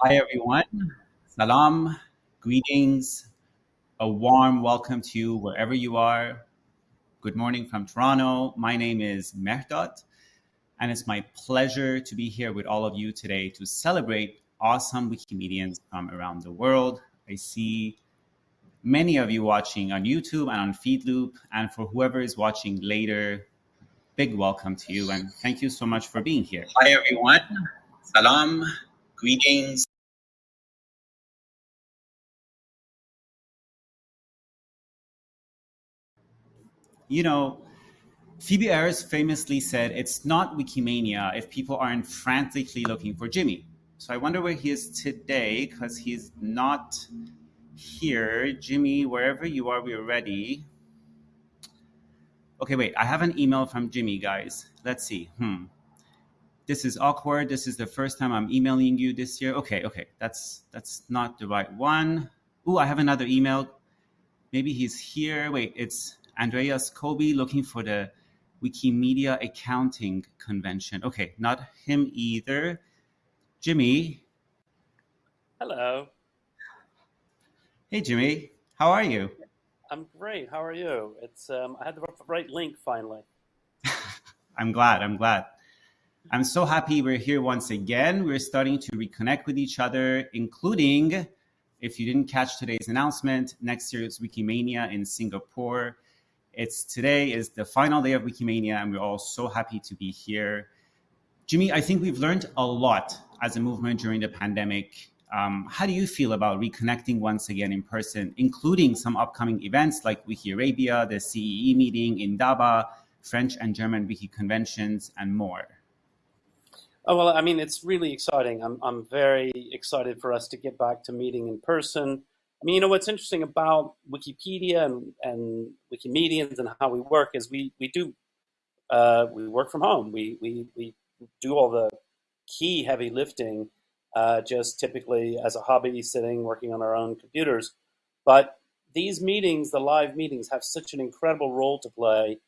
Hi, everyone. Salam, greetings, a warm welcome to you wherever you are. Good morning from Toronto. My name is Mehrdad, and it's my pleasure to be here with all of you today to celebrate awesome Wikimedians from around the world. I see many of you watching on YouTube and on FeedLoop, and for whoever is watching later, big welcome to you, and thank you so much for being here. Hi, everyone. Salam, greetings. You know, Phoebe Ayers famously said, It's not Wikimania if people aren't frantically looking for Jimmy. So I wonder where he is today because he's not here. Jimmy, wherever you are, we're ready. Okay, wait, I have an email from Jimmy, guys. Let's see. Hmm. This is awkward. This is the first time I'm emailing you this year. Okay, okay, that's that's not the right one. Ooh, I have another email. Maybe he's here. Wait, it's Andreas Kobe looking for the Wikimedia Accounting Convention. Okay, not him either. Jimmy. Hello. Hey, Jimmy. How are you? I'm great. How are you? It's um, I had the right link finally. I'm glad. I'm glad. I'm so happy we're here once again. We're starting to reconnect with each other, including, if you didn't catch today's announcement, next year is Wikimania in Singapore. It's today is the final day of Wikimania, and we're all so happy to be here. Jimmy, I think we've learned a lot as a movement during the pandemic. Um, how do you feel about reconnecting once again in person, including some upcoming events like Wiki Arabia, the CEE meeting in Daba, French and German wiki conventions, and more? Oh, well, I mean, it's really exciting. I'm, I'm very excited for us to get back to meeting in person. I mean, you know, what's interesting about Wikipedia and, and Wikimedians and how we work is we, we do, uh, we work from home. We, we, we do all the key heavy lifting uh, just typically as a hobby, sitting, working on our own computers. But these meetings, the live meetings, have such an incredible role to play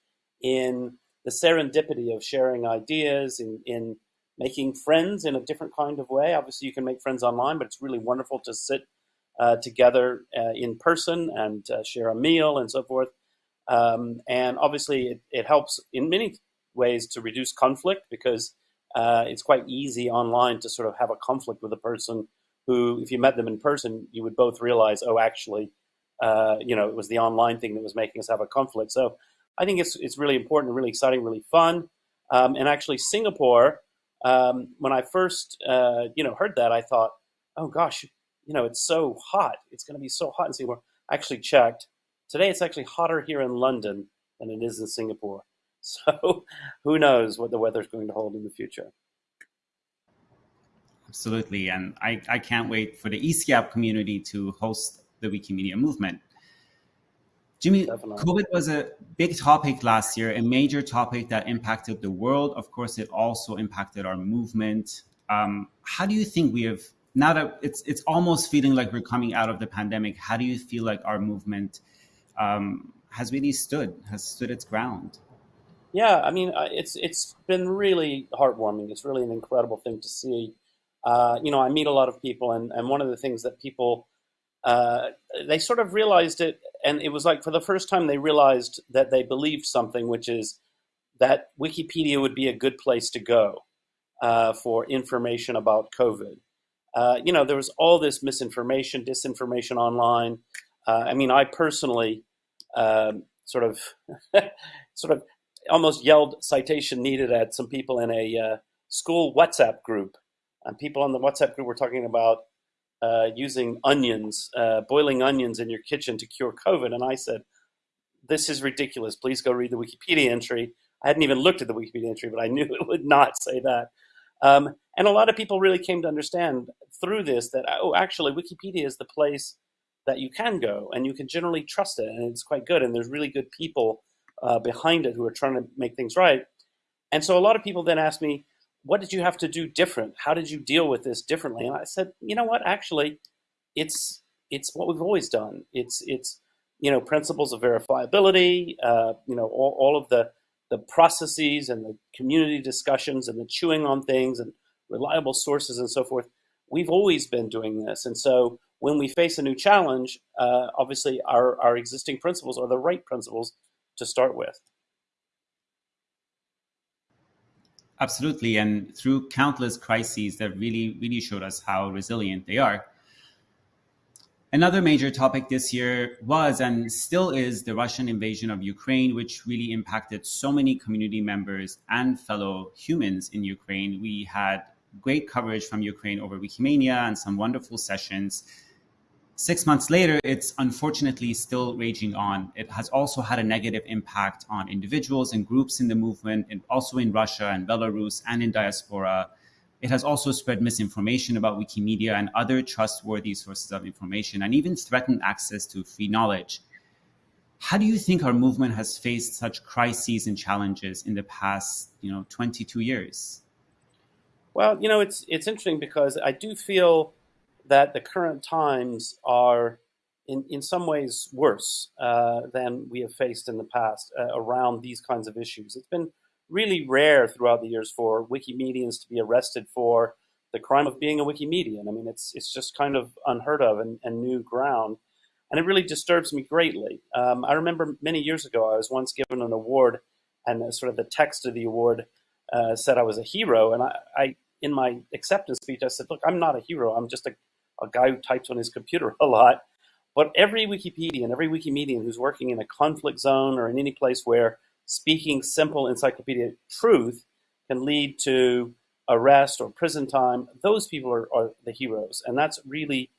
in the serendipity of sharing ideas, in, in making friends in a different kind of way. Obviously, you can make friends online, but it's really wonderful to sit together uh, in person and uh, share a meal and so forth. Um, and obviously, it, it helps in many ways to reduce conflict because uh, it's quite easy online to sort of have a conflict with a person who, if you met them in person, you would both realize, oh, actually, uh, you know, it was the online thing that was making us have a conflict. So I think it's it's really important, really exciting, really fun. Um, and actually, Singapore, um, when I first uh, you know heard that, I thought, oh gosh, you know, it's so hot. It's going to be so hot in Singapore. I actually checked. Today, it's actually hotter here in London than it is in Singapore. So who knows what the weather's going to hold in the future. Absolutely. And I, I can't wait for the ESEAP community to host the Wikimedia movement. Jimmy, Definitely. COVID was a big topic last year, a major topic that impacted the world. Of course, it also impacted our movement. Um, how do you think we have now that it's it's almost feeling like we're coming out of the pandemic? How do you feel like our movement um, has really stood, has stood its ground? Yeah, I mean, it's it's been really heartwarming. It's really an incredible thing to see. Uh, you know, I meet a lot of people, and, and one of the things that people uh, they sort of realized it, and it was like for the first time they realized that they believed something, which is that Wikipedia would be a good place to go uh, for information about COVID. Uh, you know, there was all this misinformation, disinformation online. Uh, I mean, I personally um, sort of sort of almost yelled citation needed at some people in a uh, school WhatsApp group. And people on the WhatsApp group were talking about uh, using onions, uh, boiling onions in your kitchen to cure COVID. And I said, this is ridiculous. Please go read the Wikipedia entry. I hadn't even looked at the Wikipedia entry, but I knew it would not say that. Um, and a lot of people really came to understand through this that, oh, actually, Wikipedia is the place that you can go and you can generally trust it. And it's quite good. And there's really good people uh, behind it who are trying to make things right. And so a lot of people then asked me, what did you have to do different? How did you deal with this differently? And I said, you know what, actually, it's it's what we've always done. It's it's you know principles of verifiability, uh, you know all, all of the the processes and the community discussions and the chewing on things and reliable sources and so forth. we've always been doing this. And so when we face a new challenge, uh, obviously our, our existing principles are the right principles to start with. Absolutely. And through countless crises that really, really showed us how resilient they are. Another major topic this year was and still is the Russian invasion of Ukraine, which really impacted so many community members and fellow humans in Ukraine. We had great coverage from Ukraine over Wikimania and some wonderful sessions. Six months later, it's unfortunately still raging on. It has also had a negative impact on individuals and groups in the movement, and also in Russia and Belarus and in diaspora it has also spread misinformation about Wikimedia and other trustworthy sources of information and even threatened access to free knowledge. How do you think our movement has faced such crises and challenges in the past, you know, 22 years? Well, you know, it's it's interesting because I do feel that the current times are in, in some ways worse uh, than we have faced in the past uh, around these kinds of issues. It's been really rare throughout the years for Wikimedians to be arrested for the crime of being a Wikimedian. I mean, it's it's just kind of unheard of and, and new ground, and it really disturbs me greatly. Um, I remember many years ago, I was once given an award, and sort of the text of the award uh, said I was a hero, and I, I, in my acceptance speech, I said, "Look, I'm not a hero. I'm just a, a guy who types on his computer a lot." But every Wikipedian, every Wikimedian who's working in a conflict zone or in any place where speaking simple encyclopedic truth can lead to arrest or prison time, those people are, are the heroes. And that's really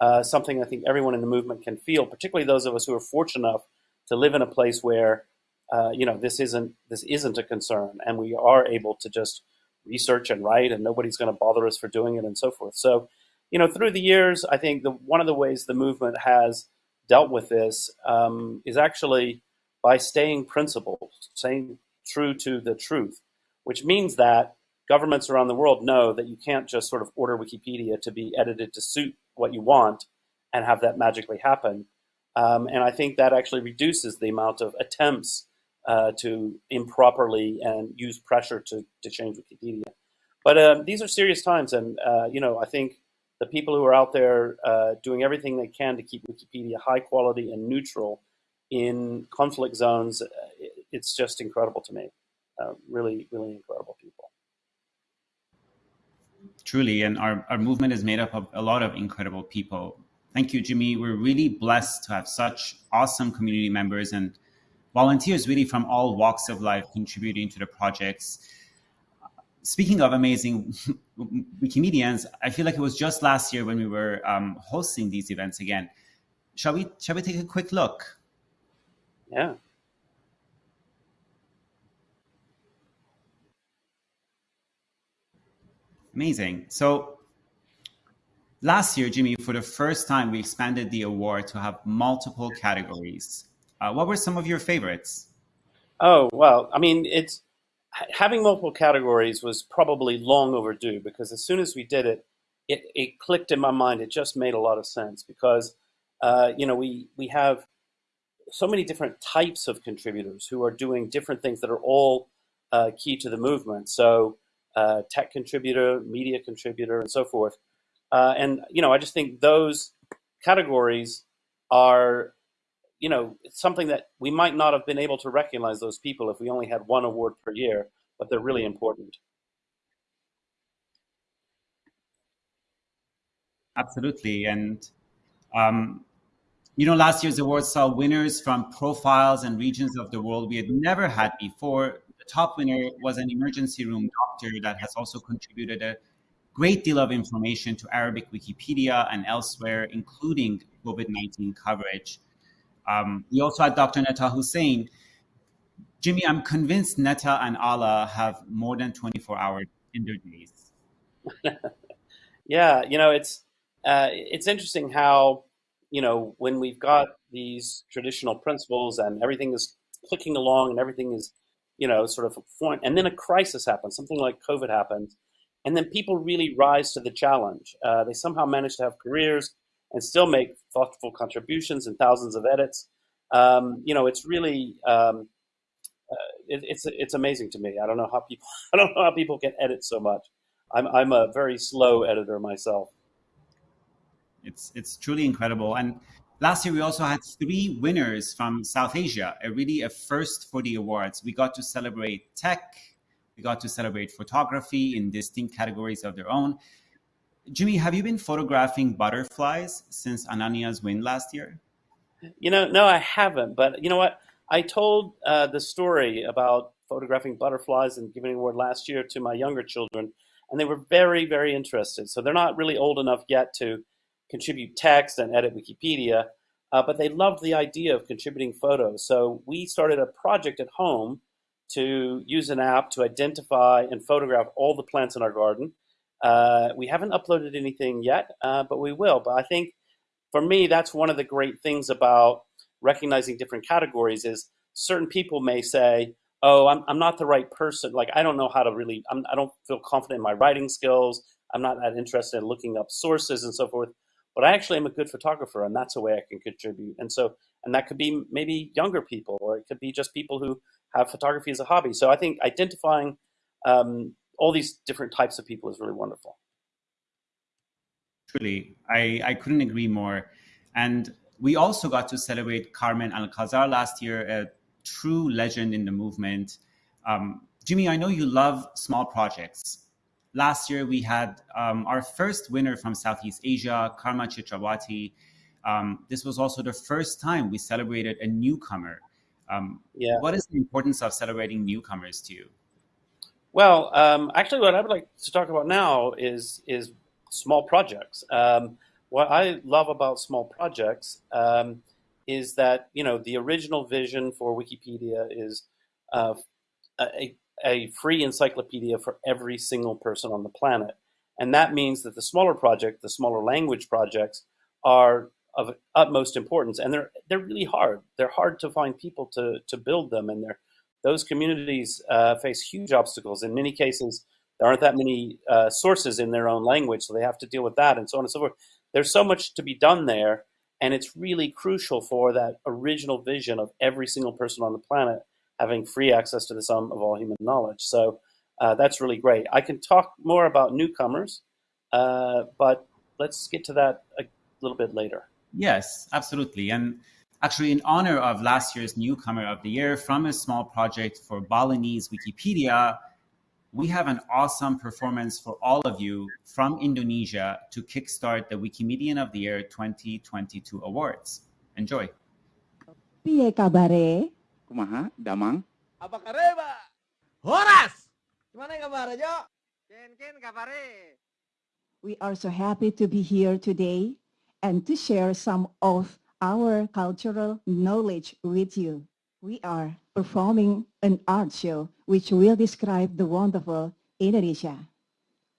uh, something I think everyone in the movement can feel, particularly those of us who are fortunate enough to live in a place where uh, you know this isn't this isn't a concern, and we are able to just research and write, and nobody's going to bother us for doing it, and so forth. So, you know, through the years, I think the one of the ways the movement has dealt with this um, is actually by staying principled, staying true to the truth, which means that governments around the world know that you can't just sort of order Wikipedia to be edited to suit what you want and have that magically happen. Um, and I think that actually reduces the amount of attempts uh, to improperly and use pressure to, to change Wikipedia. But uh, these are serious times, and uh, you know I think the people who are out there uh, doing everything they can to keep Wikipedia high quality and neutral in conflict zones, uh, it's just incredible to me. Uh, really, really incredible people. Truly, and our, our movement is made up of a lot of incredible people. Thank you, Jimmy. We're really blessed to have such awesome community members and volunteers really from all walks of life contributing to the projects. Speaking of amazing Wikimedians, I feel like it was just last year when we were um, hosting these events again. Shall we, shall we take a quick look? Yeah. Amazing. So last year, Jimmy, for the first time, we expanded the award to have multiple categories. Uh, what were some of your favorites? Oh, well, I mean, it's having multiple categories was probably long overdue because as soon as we did it, it, it clicked in my mind. It just made a lot of sense because, uh, you know, we, we have so many different types of contributors who are doing different things that are all uh, key to the movement. So uh, tech contributor, media contributor, and so forth. Uh, and you know, I just think those categories are, you know, something that we might not have been able to recognize those people if we only had one award per year, but they're really important. Absolutely, and um, you know, last year's awards saw winners from profiles and regions of the world we had never had before. The top winner was an emergency room doctor that has also contributed a great deal of information to Arabic Wikipedia and elsewhere, including COVID 19 coverage. Um, we also had Dr. Netha Hussain. Jimmy, I'm convinced Netha and Ala have more than 24 hours in their days. yeah, you know, it's uh, it's interesting how you know, when we've got these traditional principles and everything is clicking along and everything is, you know, sort of formed, and then a crisis happens, something like COVID happens, and then people really rise to the challenge. Uh, they somehow manage to have careers and still make thoughtful contributions and thousands of edits. Um, you know, it's really um, uh, it, it's it's amazing to me. I don't know how people I don't know how people can edit so much. I'm I'm a very slow editor myself. It's it's truly incredible. And last year we also had three winners from South Asia, a really a first for the awards. We got to celebrate tech, we got to celebrate photography in distinct categories of their own. Jimmy, have you been photographing butterflies since Ananya's win last year? You know, no, I haven't. But you know what? I told uh, the story about photographing butterflies and giving an award last year to my younger children, and they were very, very interested. So they're not really old enough yet to contribute text and edit Wikipedia, uh, but they loved the idea of contributing photos. So we started a project at home to use an app to identify and photograph all the plants in our garden. Uh, we haven't uploaded anything yet, uh, but we will. But I think for me, that's one of the great things about recognizing different categories is certain people may say, oh, I'm, I'm not the right person. Like, I don't know how to really, I'm, I do not feel confident in my writing skills. I'm not that interested in looking up sources and so forth. But I actually am a good photographer, and that's a way I can contribute. And so, and that could be maybe younger people, or it could be just people who have photography as a hobby. So I think identifying um, all these different types of people is really wonderful. Truly, I, I couldn't agree more. And we also got to celebrate Carmen Alcazar last year, a true legend in the movement. Um, Jimmy, I know you love small projects. Last year, we had um, our first winner from Southeast Asia, Carma Citrawati. Um, this was also the first time we celebrated a newcomer. Um, yeah. What is the importance of celebrating newcomers to you? Well, um, actually, what I would like to talk about now is is small projects. Um, what I love about small projects um, is that you know the original vision for Wikipedia is uh, a, a free encyclopedia for every single person on the planet, and that means that the smaller project, the smaller language projects, are of utmost importance, and they're they're really hard. They're hard to find people to to build them, and those communities uh, face huge obstacles. In many cases, there aren't that many uh, sources in their own language, so they have to deal with that and so on and so forth. There's so much to be done there, and it's really crucial for that original vision of every single person on the planet having free access to the sum of all human knowledge. So uh, that's really great. I can talk more about newcomers, uh, but let's get to that a little bit later. Yes, absolutely. And actually in honor of last year's newcomer of the year from a small project for Balinese Wikipedia, we have an awesome performance for all of you from Indonesia to kickstart the Wikimedian of the Year 2022 awards. Enjoy. Piye kabare? Kumaha, Damang? Apa kareba? Horas! Gimana kabar, Jo? Ken, ken, kabare. We are so happy to be here today and to share some of our cultural knowledge with you. We are performing an art show which will describe the wonderful Indonesia.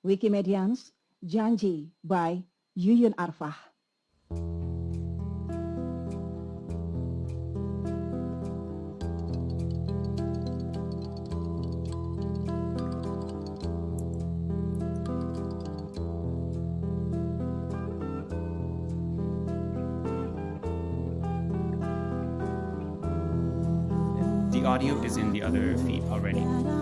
Wikimedians, Janji by Yuyun Arfah. Audio is in the other feed already.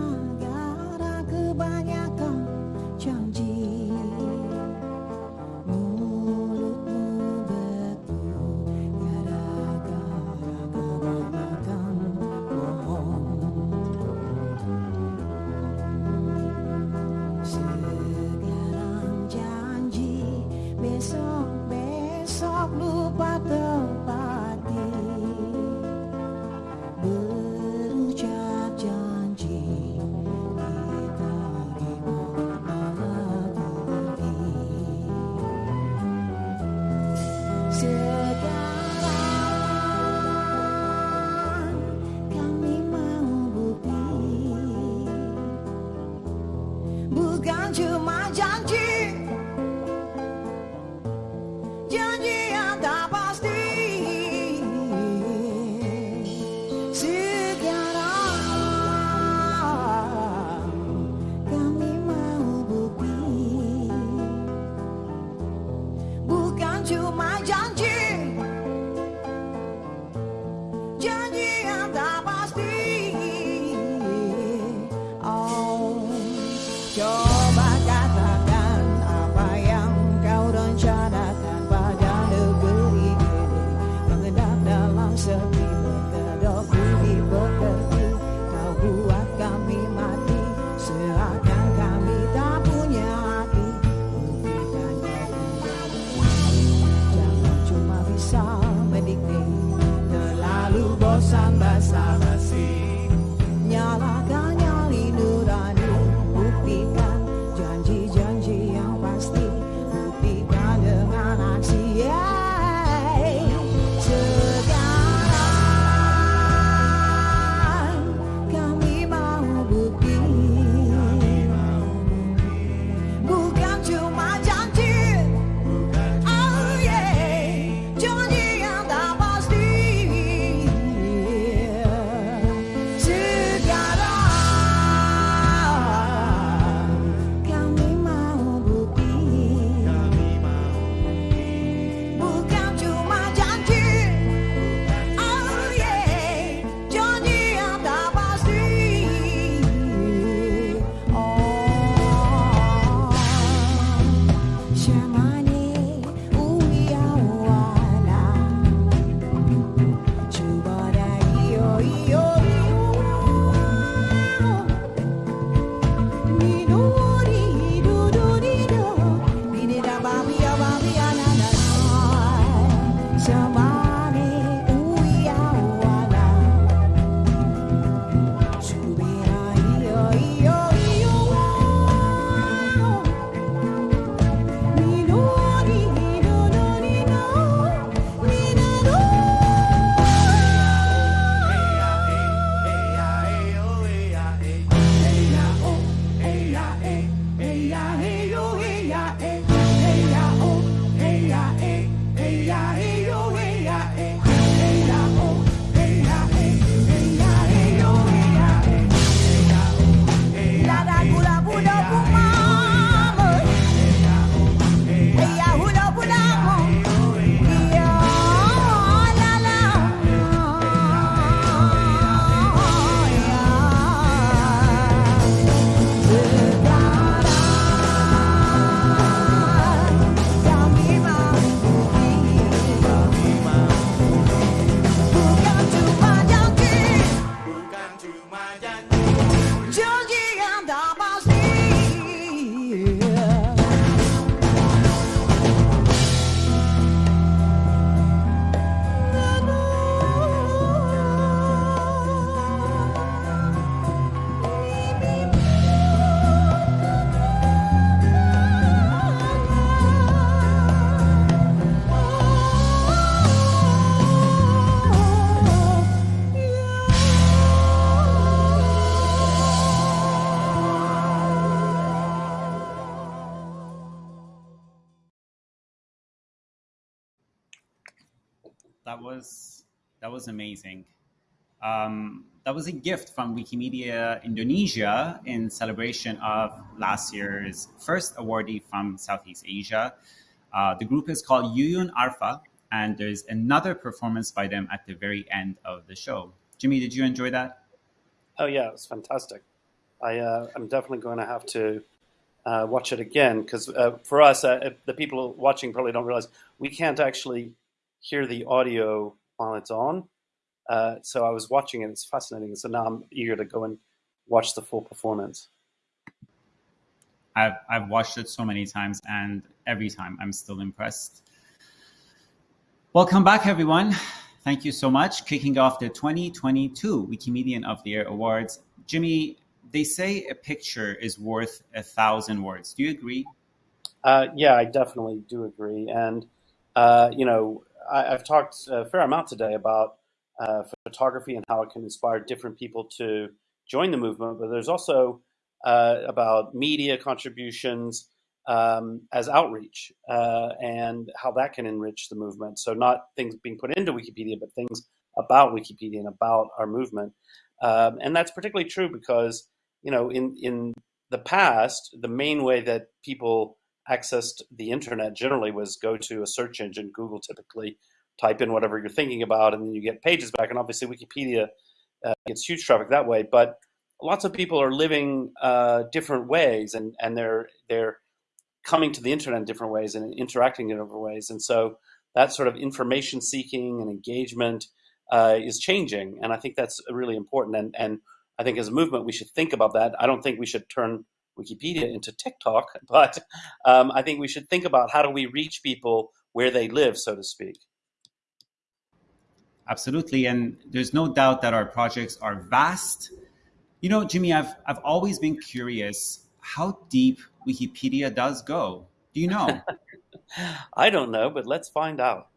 Was that was amazing. Um, that was a gift from Wikimedia Indonesia in celebration of last year's first awardee from Southeast Asia. Uh, the group is called Yuyun Arfa, and there's another performance by them at the very end of the show. Jimmy, did you enjoy that? Oh yeah, it was fantastic. I uh, I'm definitely going to have to uh, watch it again because uh, for us, uh, the people watching probably don't realize we can't actually hear the audio while it's on. Uh, so I was watching it; it's fascinating. So now I'm eager to go and watch the full performance. I've I've watched it so many times, and every time I'm still impressed. Welcome back, everyone. Thank you so much. Kicking off the 2022 Wikimedian of the Year Awards. Jimmy, they say a picture is worth a thousand words. Do you agree? Uh, yeah, I definitely do agree. And, uh, you know, I, I've talked a fair amount today about uh, photography and how it can inspire different people to join the movement, but there's also uh, about media contributions um, as outreach uh, and how that can enrich the movement. So, not things being put into Wikipedia, but things about Wikipedia and about our movement. Um, and that's particularly true because, you know, in, in the past, the main way that people accessed the internet generally was go to a search engine, Google typically, type in whatever you're thinking about, and then you get pages back. And obviously, Wikipedia uh, gets huge traffic that way. But lots of people are living uh, different ways, and, and they're they're coming to the internet in different ways and interacting in different ways. And so that sort of information seeking and engagement uh, is changing, and I think that's really important. And and I think as a movement, we should think about that. I don't think we should turn Wikipedia into TikTok, but um, I think we should think about how do we reach people where they live, so to speak. absolutely. And there's no doubt that our projects are vast. You know, Jimmy, I've, I've always been curious how deep Wikipedia does go. Do you know? I don't know, but let's find out.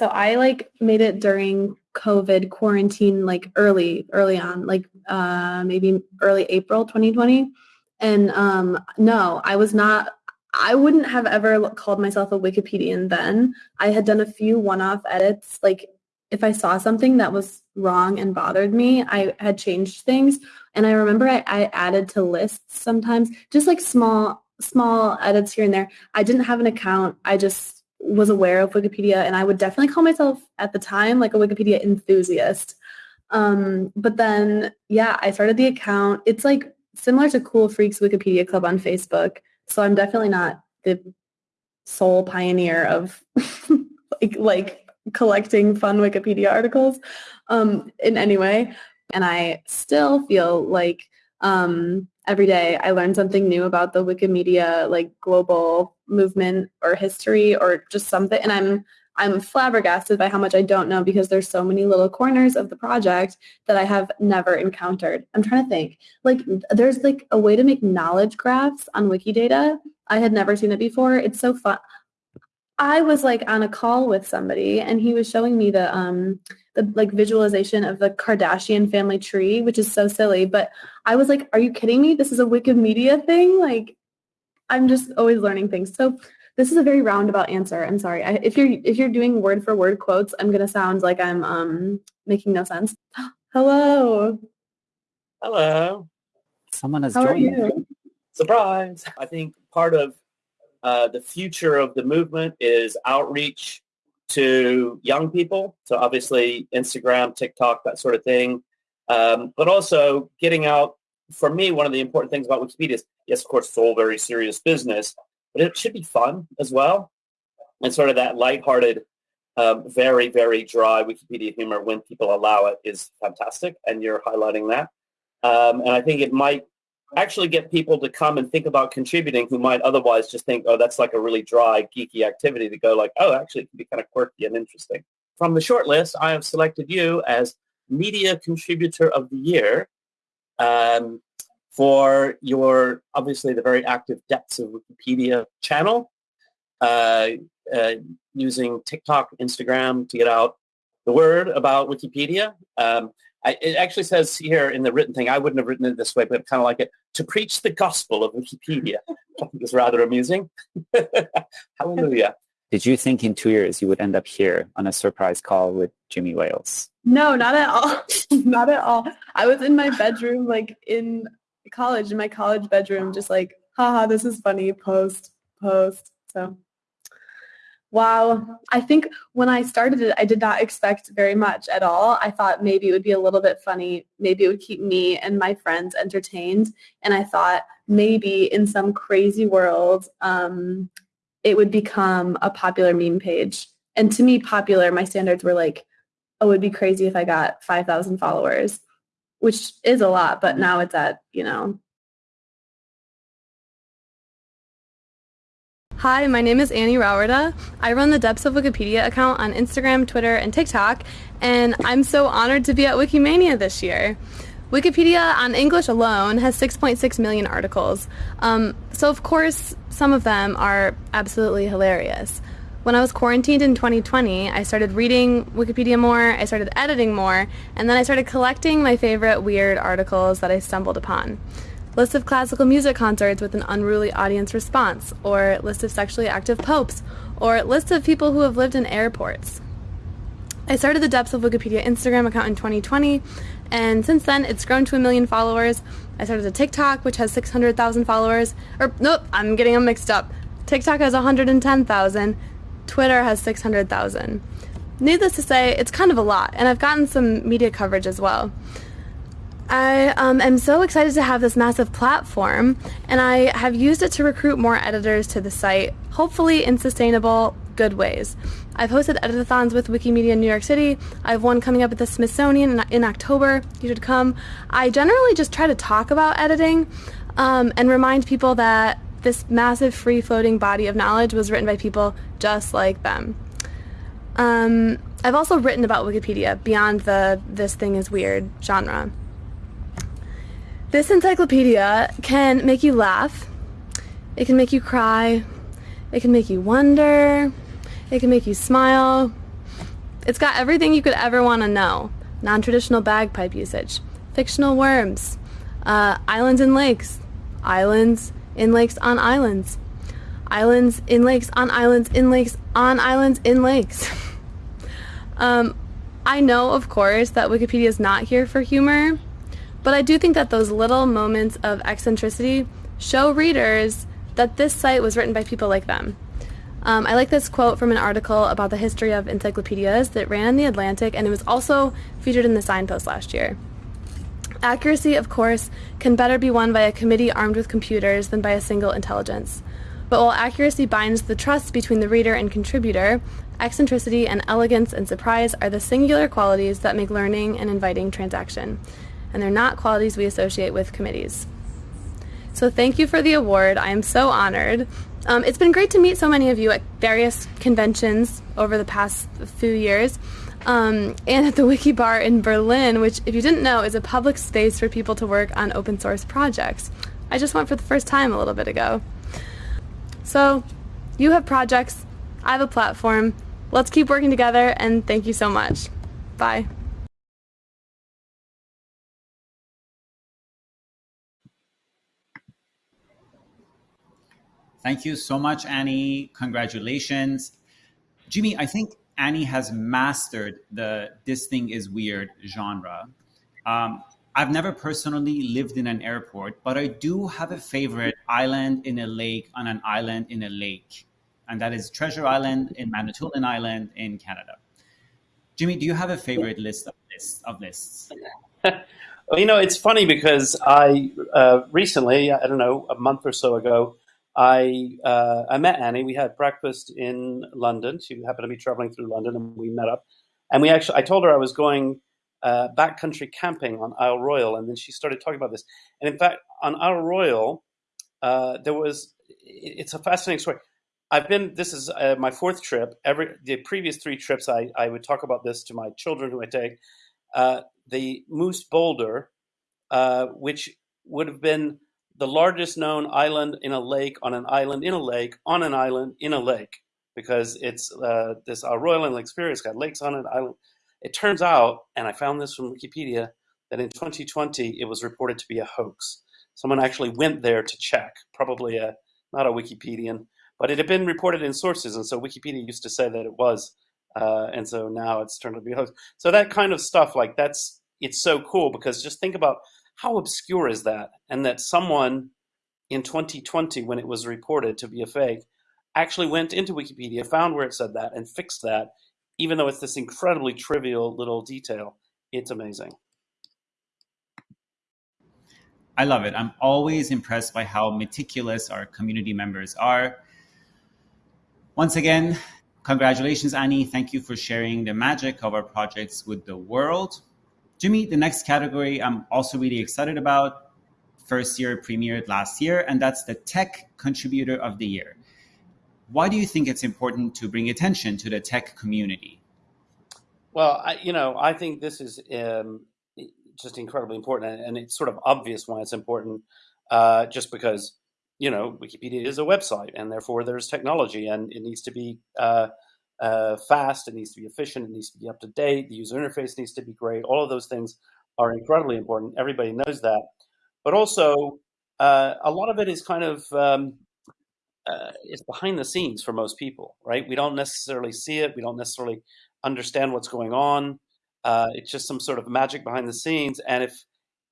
So I like made it during COVID quarantine, like early, early on, like uh, maybe early April 2020. And um, no, I was not, I wouldn't have ever called myself a Wikipedian then. I had done a few one-off edits. Like if I saw something that was wrong and bothered me, I had changed things. And I remember I, I added to lists sometimes, just like small, small edits here and there. I didn't have an account. I just was aware of Wikipedia and I would definitely call myself at the time like a Wikipedia enthusiast. Um, but then, yeah, I started the account. It's like similar to Cool Freaks Wikipedia Club on Facebook. So I'm definitely not the sole pioneer of like, like collecting fun Wikipedia articles um, in any way. And I still feel like um, every day I learn something new about the Wikimedia like global movement or history or just something and I'm I'm flabbergasted by how much I don't know because there's so many little corners of the project that I have never encountered. I'm trying to think. Like there's like a way to make knowledge graphs on Wikidata. I had never seen it before. It's so fun. I was like on a call with somebody and he was showing me the um the like visualization of the Kardashian family tree, which is so silly. But I was like, are you kidding me? This is a Wikimedia thing? Like I'm just always learning things. So this is a very roundabout answer. I'm sorry. I, if you're if you're doing word for word quotes, I'm gonna sound like I'm um making no sense. Hello. Hello. Someone has How are joined. you? Surprise. I think part of uh, the future of the movement is outreach to young people. So obviously Instagram, TikTok, that sort of thing. Um, but also getting out, for me, one of the important things about Wikipedia is, yes, of course, it's all very serious business, but it should be fun as well. And sort of that lighthearted, um, very, very dry Wikipedia humor when people allow it is fantastic. And you're highlighting that. Um, and I think it might actually get people to come and think about contributing who might otherwise just think, oh, that's like a really dry, geeky activity to go like, oh, actually, it can be kind of quirky and interesting. From the short list, I have selected you as Media Contributor of the Year um, for your, obviously, the very active Depths of Wikipedia channel, uh, uh, using TikTok, Instagram to get out the word about Wikipedia. Um, I, it actually says here in the written thing, I wouldn't have written it this way, but kind of like it, to preach the gospel of Wikipedia. I think is rather amusing. Hallelujah. Did you think in two years you would end up here on a surprise call with Jimmy Wales? No, not at all. not at all. I was in my bedroom, like in college, in my college bedroom, just like, haha, this is funny, post, post. So Wow. I think when I started it, I did not expect very much at all. I thought maybe it would be a little bit funny. Maybe it would keep me and my friends entertained. And I thought maybe in some crazy world, um, it would become a popular meme page. And to me, popular, my standards were like, oh, it would be crazy if I got 5,000 followers, which is a lot, but now it's at, you know, Hi, my name is Annie Rauwerda. I run the Depths of Wikipedia account on Instagram, Twitter, and TikTok, and I'm so honored to be at Wikimania this year. Wikipedia on English alone has 6.6 million articles, um, so of course some of them are absolutely hilarious. When I was quarantined in 2020, I started reading Wikipedia more, I started editing more, and then I started collecting my favorite weird articles that I stumbled upon list of classical music concerts with an unruly audience response, or list of sexually active popes, or list of people who have lived in airports. I started the Depths of Wikipedia Instagram account in 2020, and since then it's grown to a million followers. I started a TikTok, which has 600,000 followers. Or, nope, I'm getting them mixed up. TikTok has 110,000. Twitter has 600,000. Needless to say, it's kind of a lot, and I've gotten some media coverage as well. I um, am so excited to have this massive platform, and I have used it to recruit more editors to the site, hopefully in sustainable, good ways. I've hosted editathons with Wikimedia in New York City. I have one coming up at the Smithsonian in, October. You should come. I generally just try to talk about editing. um, and remind people that this massive free floating body of knowledge was written by people just like them. Um, I've also written about Wikipedia beyond the this thing is weird genre. This encyclopedia can make you laugh, it can make you cry, it can make you wonder, it can make you smile. It's got everything you could ever want to know non traditional bagpipe usage, fictional worms, uh, islands and lakes, islands in lakes on islands, islands in lakes on islands in lakes on islands in lakes. um, I know, of course, that Wikipedia is not here for humor, but I do think that those little moments of eccentricity show readers that this site was written by people like them. Um, I like this quote from an article about the history of encyclopedias that ran in The Atlantic, and it was also featured in the Signpost last year. Accuracy, of course, can better be won by a committee armed with computers than by a single intelligence. But while accuracy binds the trust between the reader and contributor, eccentricity and elegance and surprise are the singular qualities that make learning an inviting transaction. And they're not qualities we associate with committees. So thank you for the award. I am so honored. Um, it's been great to meet so many of you at various conventions over the past few years. Um, and at the Wiki Bar in Berlin, which, if you didn't know, is a public space for people to work on open source projects. I just went for the first time a little bit ago. So, you have projects, I have a platform. Let's keep working together, and thank you so much. Bye. Thank you so much, Annie. Congratulations. Jimmy, I think Annie has mastered the this thing is weird genre. Um, I've never personally lived in an airport, but I do have a favorite island in a lake on an island in a lake, and that is Treasure Island in Manitoulin Island in Canada. Jimmy, do you have a favorite list of lists? Of lists? well, you know, it's funny because I uh, recently, I don't know, a month or so ago, I uh, I met Annie. We had breakfast in London. She happened to be traveling through London, and we met up. And we actually, I told her I was going uh, backcountry camping on Isle Royale, and then she started talking about this. And in fact, on Isle Royale, uh, there was it's a fascinating story. I've been. This is uh, my fourth trip. Every the previous three trips, I I would talk about this to my children who I take. Uh, the Moose Boulder, uh, which would have been the largest known island in a lake on an island in a lake on an island in a lake because it's uh, this uh, Royal Superior. It's got lakes on it. Island. It turns out, and I found this from Wikipedia, that in 2020 it was reported to be a hoax. Someone actually went there to check, probably a not a Wikipedian, but it had been reported in sources, and so Wikipedia used to say that it was, uh, and so now it's turned out to be a hoax. So that kind of stuff, like that's it's so cool because just think about how obscure is that? And that someone in 2020, when it was reported to be a fake, actually went into Wikipedia, found where it said that, and fixed that, even though it's this incredibly trivial little detail. It's amazing. I love it. I'm always impressed by how meticulous our community members are. Once again, congratulations, Annie. Thank you for sharing the magic of our projects with the world. Jimmy, the next category I'm also really excited about. First year premiered last year, and that's the Tech Contributor of the Year. Why do you think it's important to bring attention to the tech community? Well, I, you know, I think this is um, just incredibly important, and it's sort of obvious why it's important, uh, just because you know Wikipedia is a website, and therefore there's technology, and it needs to be uh, uh, fast, it needs to be efficient, it needs to be up to date, the user interface needs to be great. All of those things are incredibly important. Everybody knows that. But also, uh, a lot of it is kind of um, uh, it's behind the scenes for most people, right? We don't necessarily see it. We don't necessarily understand what's going on. Uh, it's just some sort of magic behind the scenes. And if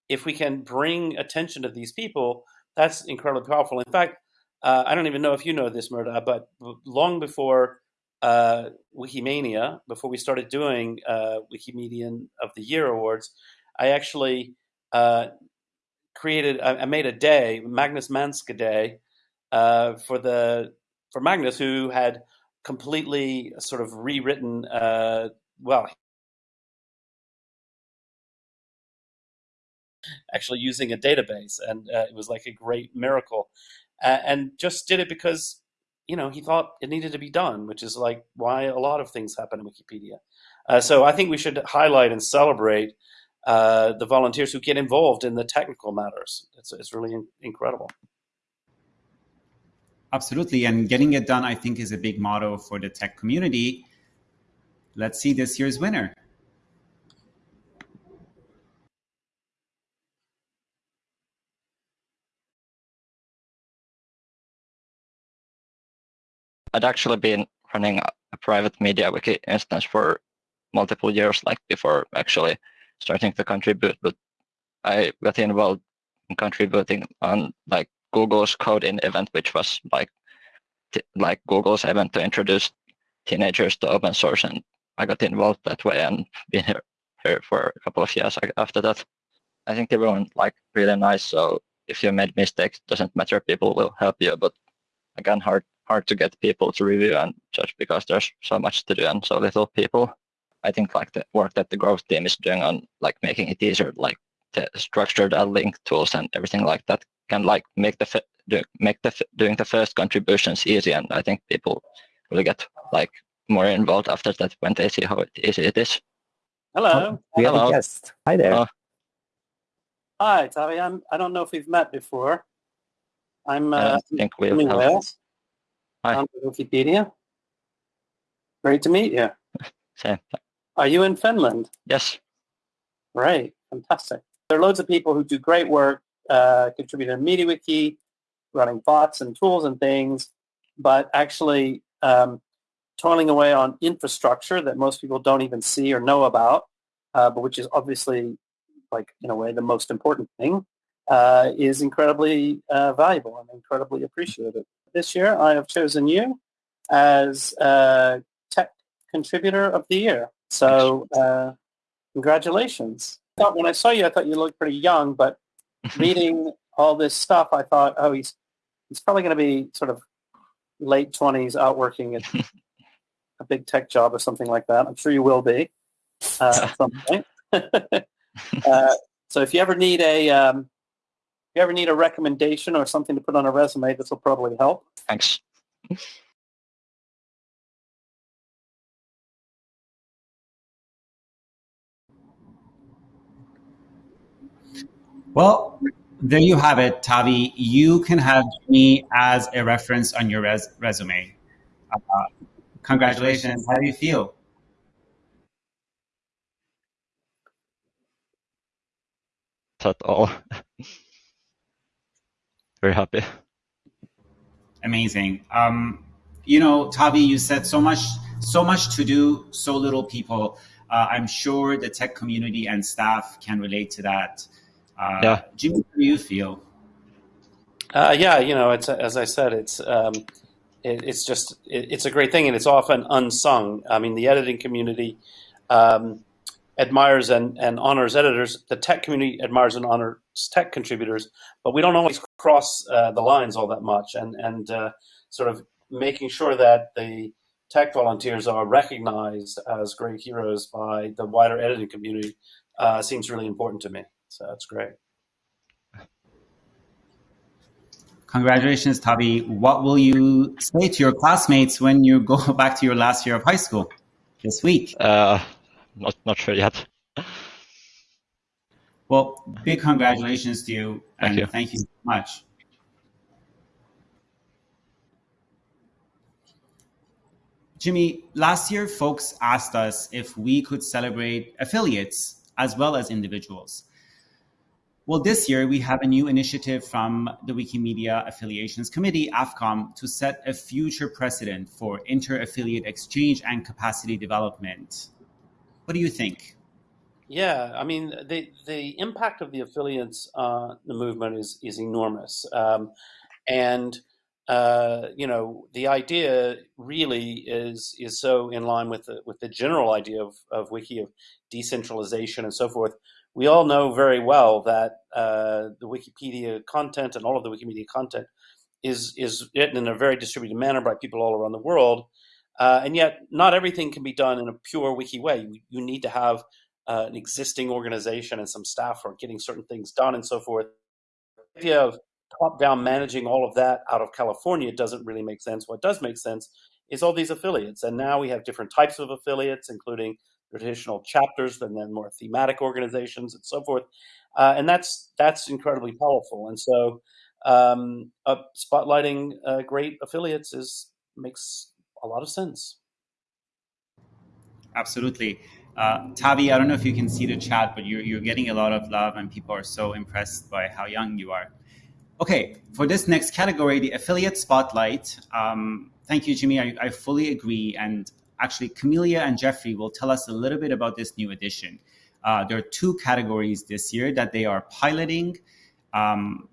if we can bring attention to these people, that's incredibly powerful. In fact, uh, I don't even know if you know this, Mehrdad, but long before uh, Wikimania, before we started doing uh, Wikimedian of the Year awards, I actually uh, created, I, I, made a day, Magnus Manske Day, uh, for the for Magnus, who had completely sort of rewritten, uh, well, actually using a database, and uh, it was like a great miracle. And just did it because you know he thought it needed to be done, which is like why a lot of things happen in Wikipedia. Uh, so I think we should highlight and celebrate uh, the volunteers who get involved in the technical matters. It's, it's really in- incredible. Absolutely. And getting it done, I think, is a big motto for the tech community. Let's see this year's winner. I'd actually been running a private MediaWiki instance for multiple years, like before actually starting to contribute. But I got involved in contributing on like Google's Code-in event, which was like like Google's event to introduce teenagers to open source, and I got involved that way and been here, here for a couple of years after that. I think everyone like really nice. So if you made mistakes, doesn't matter. People will help you. But again, hard hard to get people to review and judge because there's so much to do and so little people. I think like the work that the growth team is doing on like making it easier, like the structured link tools and everything like that can like make the do, make the doing the first contributions easy. And I think people will get like more involved after that when they see how easy it is. Hello. We have Hello. a guest. Hi there. Uh, Hi, Tavi. I'm, I don't know if we've met before. I'm I uh, don't think we Jimmy have. Wales Hi. on Wikipedia. Great to meet you. Same. Are you in Finland? Yes. Right, fantastic. There are loads of people who do great work, uh, contributing to MediaWiki, running bots and tools and things, but actually um, toiling away on infrastructure that most people don't even see or know about, uh, but which is obviously, like in a way, the most important thing, uh, is incredibly uh, valuable and incredibly appreciated. This year, I have chosen you as uh, Tech Contributor of the Year. So, uh, congratulations. I thought when I saw you, I thought you looked pretty young, but reading all this stuff, I thought, oh, he's he's probably going to be sort of late twenties, out working at a big tech job or something like that. I'm sure you will be uh, at some point. uh, so if you ever need a um, you ever need a recommendation or something to put on a resume, this will probably help. Thanks. Well, there you have it, Tavi. You can have me as a reference on your res- resume. Uh, congratulations. How do you feel? That's all. Very happy. Amazing. Um, you know, Tavi, you said so much, so much to do, so little people. Uh, I'm sure the tech community and staff can relate to that. Uh, Yeah. Jimmy, how do you feel? Uh, yeah, you know, it's as I said, it's um, it, it's just it, it's a great thing, and it's often unsung. I mean, the editing community um, admires and, and honors editors. The tech community admires and honors tech contributors, but we don't always cross uh, the lines all that much. And and uh, sort of making sure that the tech volunteers are recognized as great heroes by the wider editing community uh, seems really important to me. So that's great. Congratulations, Tavi. What will you say to your classmates when you go back to your last year of high school this week? Uh, not not sure yet. Well, big congratulations to you, Thank and you. thank you so much. Jimmy, last year folks asked us if we could celebrate affiliates as well as individuals. Well, this year we have a new initiative from the Wikimedia Affiliations Committee, AffCom, to set a future precedent for inter affiliate exchange and capacity development. What do you think? Yeah, I mean the the impact of the affiliates uh, the movement is is enormous, um, and uh, you know the idea really is is so in line with the with the general idea of of wiki of decentralization and so forth. We all know very well that uh, the Wikipedia content and all of the Wikimedia content is is written in a very distributed manner by people all around the world, uh, and yet not everything can be done in a pure wiki way. You, you need to have uh, an existing organization and some staff for getting certain things done and so forth. The idea of top down managing all of that out of California doesn't really make sense. What does make sense is all these affiliates. And now we have different types of affiliates, including traditional chapters and then more thematic organizations and so forth. Uh, and that's that's incredibly powerful. And so um, uh, spotlighting uh, great affiliates is makes a lot of sense. Absolutely. Uh, Tavi, I don't know if you can see the chat, but you're, you're getting a lot of love and people are so impressed by how young you are. Okay, for this next category, the affiliate spotlight, um, thank you, Jimmy. I, I, fully agree. And actually, Camelia and Jeffrey will tell us a little bit about this new edition. Uh, there are two categories this year that they are piloting. Um,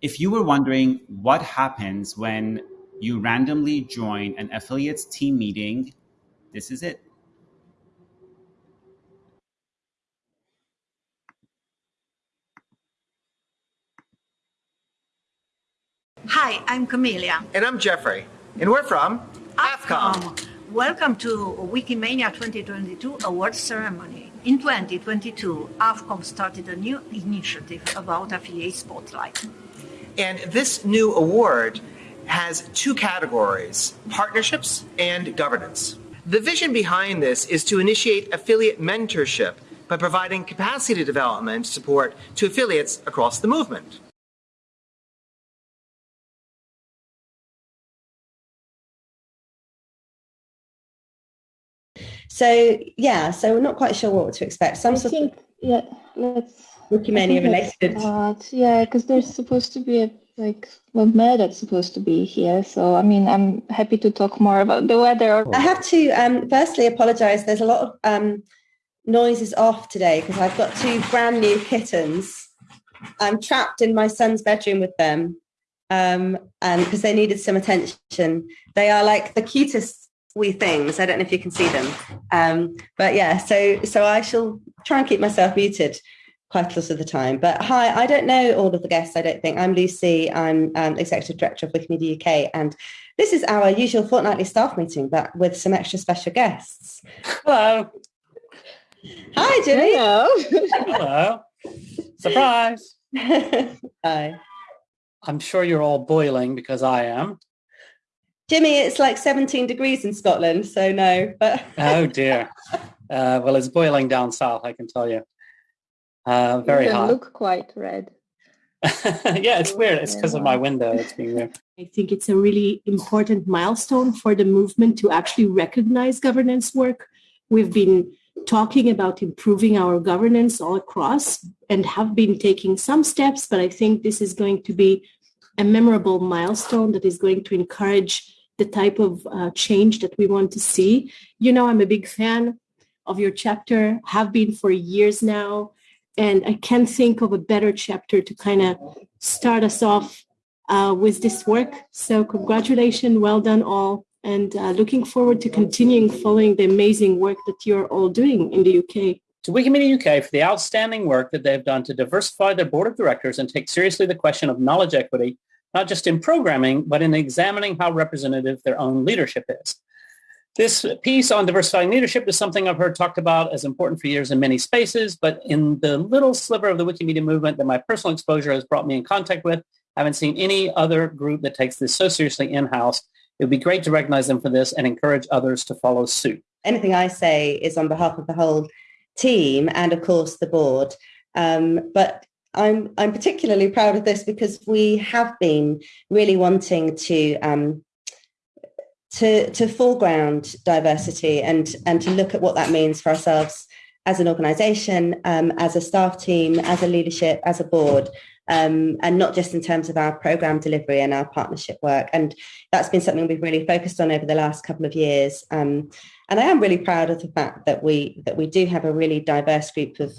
if you were wondering what happens when you randomly join an affiliates team meeting, this is it. Hi, I'm Camelia. And I'm Jeffrey. And we're from AffCom. Welcome to Wikimania 2022 awards ceremony. In 2022, AffCom started a new initiative about affiliate spotlight. And this new award has two categories partnerships and governance. The vision behind this is to initiate affiliate mentorship by providing capacity development support to affiliates across the movement. So yeah, so we're not quite sure what to expect. Some I sort think, of yeah, let's Wikimania related. yeah, because there's supposed to be a like well, that's supposed to be here. So I mean, I'm happy to talk more about the weather. I have to um, firstly apologise. There's a lot of um, noises off today because I've got two brand new kittens. I'm trapped in my son's bedroom with them, um, and because they needed some attention. They are like the cutest wee things. I don't know if you can see them. Um, but yeah, so so I shall try and keep myself muted quite a lot of the time. But hi, I don't know all of the guests, I don't think. I'm Lucy, I'm um, Executive Director of Wikimedia UK, and this is our usual fortnightly staff meeting, but with some extra special guests. Hello. Hi, Jimmy. Hello. Hello. Surprise. Hi. I'm sure you're all boiling because I am. Jimmy, it's like 17 degrees in Scotland, so no. But oh dear. Uh, well, it's boiling down south, I can tell you. Uh, very you hot. Look quite red. yeah, it's weird. It's because of my window. It's being weird. I think it's a really important milestone for the movement to actually recognize governance work. We've been talking about improving our governance all across and have been taking some steps, but I think this is going to be a memorable milestone that is going to encourage the type of uh, change that we want to see. You know, I'm a big fan of your chapter, have been for years now. And I can't think of a better chapter to kind of start us off uh, with this work. So congratulations, well done all. And uh, looking forward to continuing following the amazing work that you're all doing in the UK. To Wikimedia UK for the outstanding work that they've done to diversify their board of directors and take seriously the question of knowledge equity not just in programming, but in examining how representative their own leadership is. This piece on diversifying leadership is something I've heard talked about as important for years in many spaces, but in the little sliver of the Wikimedia movement that my personal exposure has brought me in contact with, I haven't seen any other group that takes this so seriously in-house. It would be great to recognize them for this and encourage others to follow suit. Anything I say is on behalf of the whole team and, of course, the board. Um, but I'm I'm particularly proud of this because we have been really wanting to um, to to foreground diversity and and to look at what that means for ourselves as an organisation, um, as a staff team, as a leadership, as a board, um, and not just in terms of our program delivery and our partnership work. And that's been something we've really focused on over the last couple of years. Um, and I am really proud of the fact that we that we do have a really diverse group of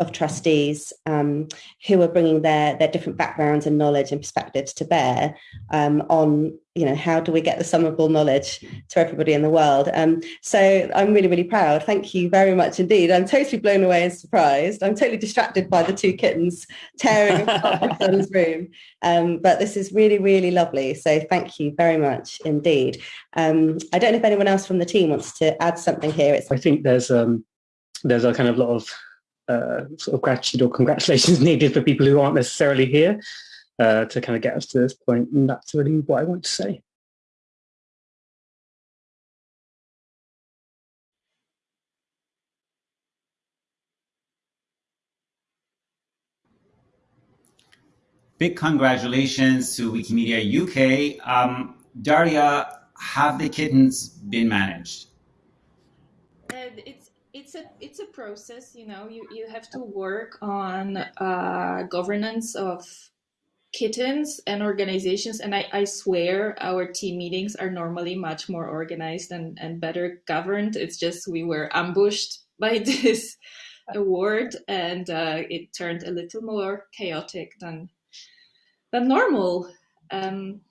of trustees um, who are bringing their their different backgrounds and knowledge and perspectives to bear um, on you know how do we get the sum of all knowledge to everybody in the world? Um, so i'm really really proud. Thank you very much indeed. I'm totally blown away and surprised. I'm totally distracted by the two kittens tearing apart my son's room. Um, but this is really really lovely. So thank you very much indeed. Um, i don't know if anyone else from the team wants to add something here. It's i think there's um there's a kind of lot of uh, sort of gratitude or congratulations needed for people who aren't necessarily here uh, to kind of get us to this point. And that's really what I want to say. Big congratulations to Wikimedia UK. Um, Daria, have the kittens been managed? Uh, it's it's a it's a process. You know, you you have to work on uh, governance of kittens and organizations and I, I swear our team meetings are normally much more organized and, and better governed it's just we were ambushed by this award and uh, it turned a little more chaotic than than normal. Um,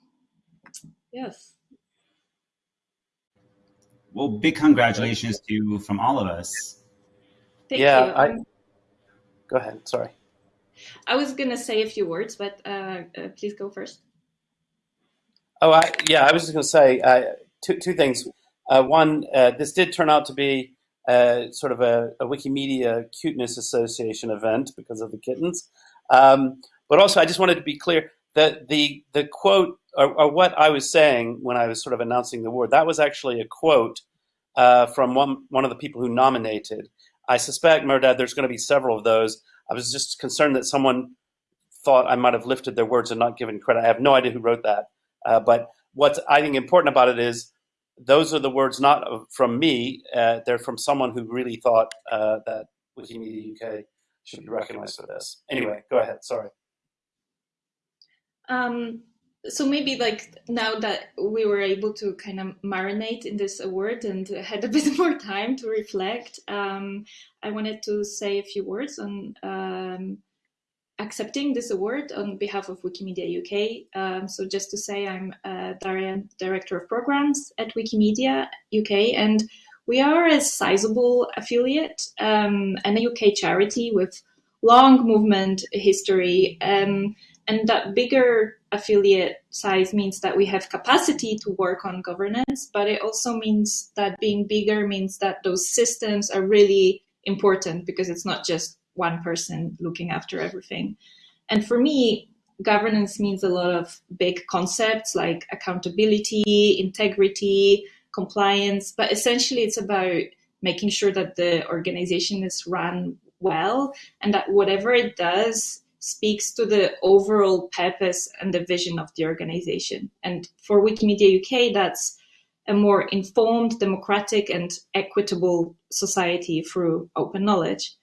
yes. Well, big congratulations to you from all of us. Thank yeah, you. I, go ahead. Sorry. I was gonna say a few words, but uh, uh, please go first. Oh, I, yeah, I was just going to say uh, two, two things. Uh, one, uh, this did turn out to be uh, sort of a, a Wikimedia Cuteness Association event because of the kittens. Um, but also, I just wanted to be clear that the the quote or, or what I was saying when I was sort of announcing the award that was actually a quote uh, from one one of the people who nominated. I suspect, Mehrdad, there's going to be several of those. I was just concerned that someone thought I might have lifted their words and not given credit. I have no idea who wrote that. Uh, but what's I think important about it is those are the words not from me. Uh, they're from someone who really thought uh, that Wikimedia UK should be recognized for this. Anyway, go ahead. Sorry. Um, so maybe like now that we were able to kind of marinate in this award and had a bit more time to reflect, um, I wanted to say a few words on um, accepting this award on behalf of Wikimedia UK. Um, so just to say, I'm uh, Darian, Director of Programs at Wikimedia UK, and we are a sizable affiliate um, and a UK charity with long movement history. Um, and that bigger affiliate size means that we have capacity to work on governance, but it also means that being bigger means that those systems are really important because it's not just one person looking after everything. And for me, governance means a lot of big concepts like accountability, integrity, compliance, but essentially it's about making sure that the organization is run well and that whatever it does speaks to the overall purpose and the vision of the organization. And for Wikimedia UK, that's a more informed, democratic, and equitable society through open knowledge.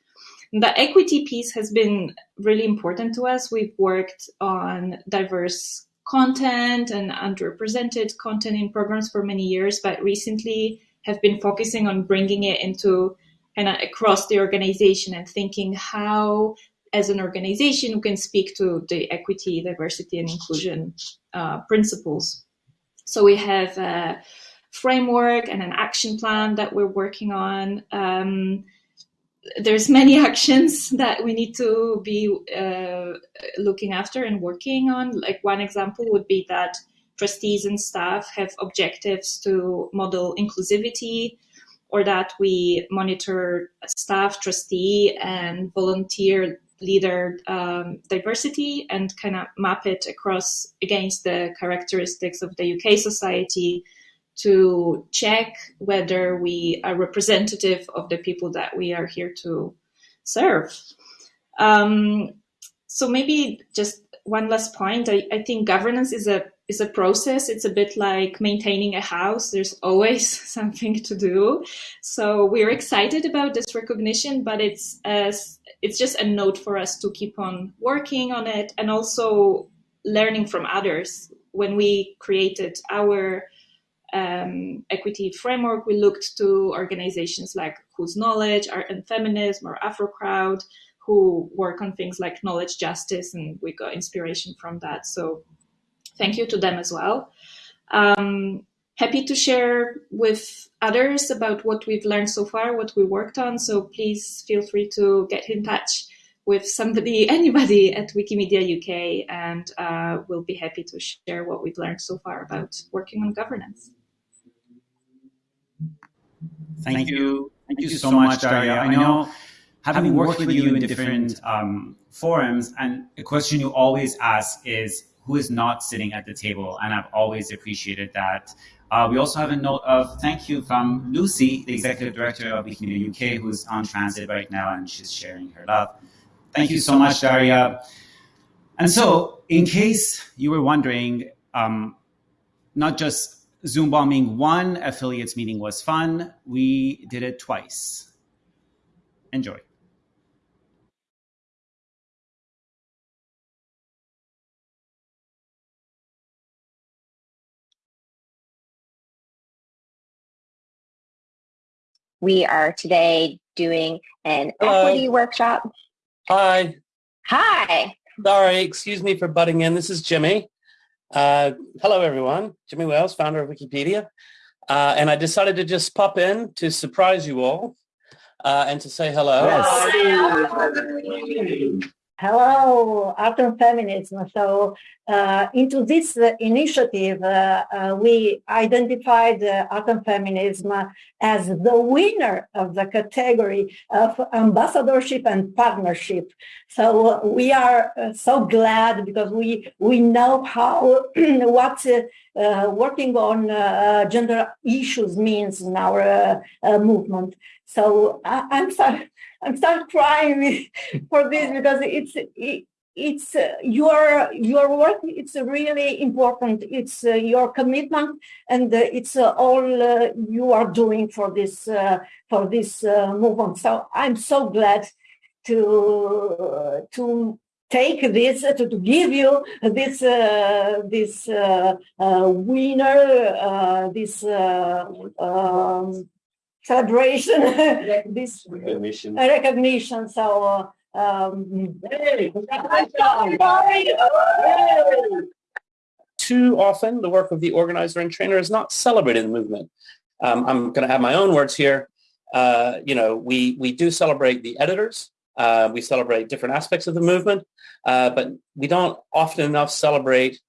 The equity piece has been really important to us. We've worked on diverse content and underrepresented content in programs for many years, but recently have been focusing on bringing it into and across the organization and thinking how as an organization we can speak to the equity, diversity, and inclusion uh, principles. So we have a framework and an action plan that we're working on. Um, there's many actions that we need to be uh, looking after and working on. Like one example would be that trustees and staff have objectives to model inclusivity or that we monitor staff, trustee, and volunteer leader um, diversity and kind of map it across against the characteristics of the UK society to check whether we are representative of the people that we are here to serve. Um, so maybe just one last point. I, I think governance is a is a process. It's a bit like maintaining a house. There's always something to do. So we're excited about this recognition, but it's as it's just a note for us to keep on working on it and also learning from others. When we created our um, equity framework, we looked to organizations like Whose Knowledge, Art and Feminism, or AfroCrowd, who work on things like knowledge justice, and we got inspiration from that. So thank you to them as well. Um, happy to share with others about what we've learned so far, what we worked on. So please feel free to get in touch with somebody, anybody at Wikimedia UK, and uh, we'll be happy to share what we've learned so far about working on governance. Thank you. Thank you so much, Daria. I know having worked with you in different um, forums, and a question you always ask is who is not sitting at the table, and I've always appreciated that. Uh, we also have a note of thank you from Lucy, the executive director of Wikimedia UK, who's on transit right now, and she's sharing her love. Thank you so much, Daria. And so, in case you were wondering, um, not just Zoom bombing one affiliates meeting was fun, we did it twice. Enjoy. We are today doing an Hello. equity workshop. Hi. Hi. Sorry, excuse me for butting in. This is Jimmy. Uh, hello, everyone. Jimmy Wales, founder of Wikipedia. Uh, and I decided to just pop in to surprise you all uh, and to say hello. Hello, Art and Feminism. So, uh, into this uh, initiative, uh, we identified uh, Art and Feminism as the winner of the category of ambassadorship and partnership. So we are uh, so glad because we we know how what uh, working on gender issues means in our movement. So I, I'm sorry. I'm start crying for this because it's it, it's uh, your your work. It's really important. It's uh, your commitment, and uh, it's uh, all uh, you are doing for this uh, for this movement. So I'm so glad to to take this to, to give you this this winner this um, celebration this Recognition. recognition so uh, um, Too often, the work of the organizer and trainer is not celebrated in the movement. Um, I'm going to have my own words here. Uh, you know, we, we do celebrate the editors. Uh, we celebrate different aspects of the movement, uh, but we don't often enough celebrate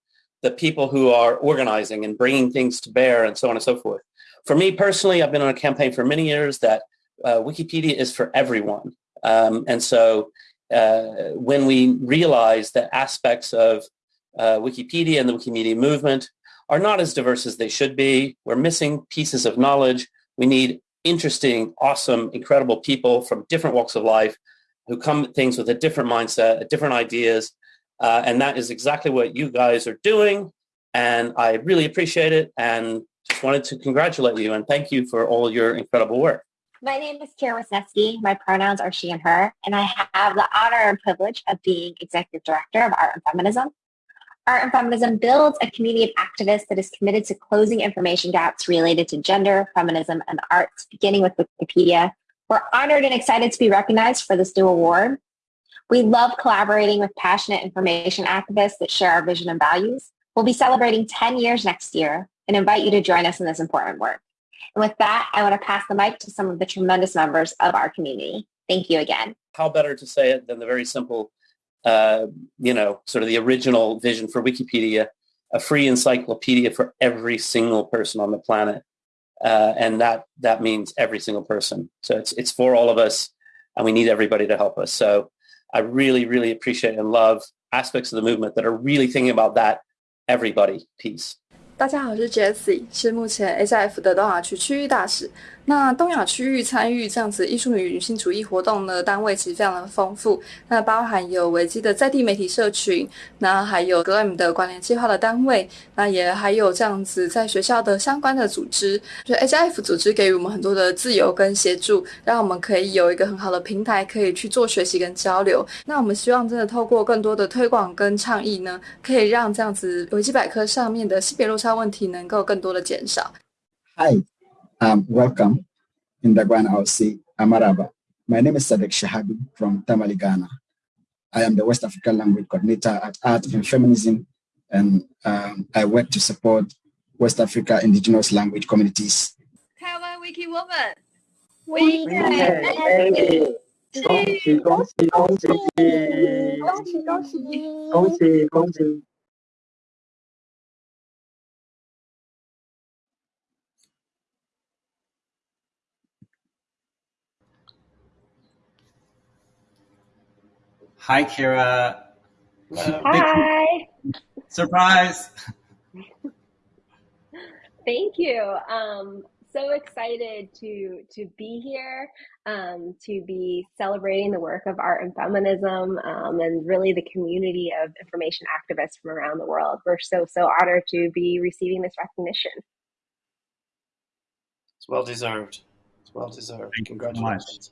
the people who are organizing and bringing things to bear and so on and so forth. For me personally, I've been on a campaign for many years that uh, Wikipedia is for everyone. Um, and so uh, when we realize that aspects of uh, Wikipedia and the Wikimedia movement are not as diverse as they should be, we're missing pieces of knowledge. We need interesting, awesome, incredible people from different walks of life who come at things with a different mindset, different ideas. Uh, and that is exactly what you guys are doing. And I really appreciate it and just wanted to congratulate you and thank you for all your incredible work. My name is Kira Wisniewski. My pronouns are she and her, and I have the honor and privilege of being executive director of Art and Feminism. Art and Feminism builds a community of activists that is committed to closing information gaps related to gender, feminism, and the arts, beginning with Wikipedia. We're honored and excited to be recognized for this new award. We love collaborating with passionate information activists that share our vision and values. We'll be celebrating 10 years next year and invite you to join us in this important work. And with that, I want to pass the mic to some of the tremendous members of our community. Thank you again. How better to say it than the very simple, uh, you know, sort of the original vision for Wikipedia, a free encyclopedia for every single person on the planet. Uh, and that, that means every single person. So it's, it's for all of us and we need everybody to help us. So I really, really appreciate and love aspects of the movement that are really thinking about that everybody piece. 大家好，我是 Jessie，是目前 HIF 的东华区区域大使。那东亚区域参与这样子艺术与女性主义活动的单位其实非常的丰富，那包含有维基的在地媒体社群，那还有 GLAM 的关联计划的单位，那也还有这样子在学校的相关的组织，就 HIF 组织给予我们很多的自由跟协助，让我们可以有一个很好的平台可以去做学习跟交流。那我们希望真的透过更多的推广跟倡议呢，可以让这样子维基百科上面的性别落差问题能够更多的减少。嗨 Um, welcome in the Gwanahausi, eh, Amaraba. My name is Sadik Shahadu from Tamale, Ghana. I am the West African Language Coordinator at Art and Feminism, and um, I work to support West Africa indigenous language communities. Kawa Wiki Woman. We Hi, Kira. Hi. Surprise. Thank you. Um, so excited to to be here, um, to be celebrating the work of art and feminism, um, and really the community of information activists from around the world. We're so so honored to be receiving this recognition. It's well deserved. It's well deserved. Thank you so. Congratulations.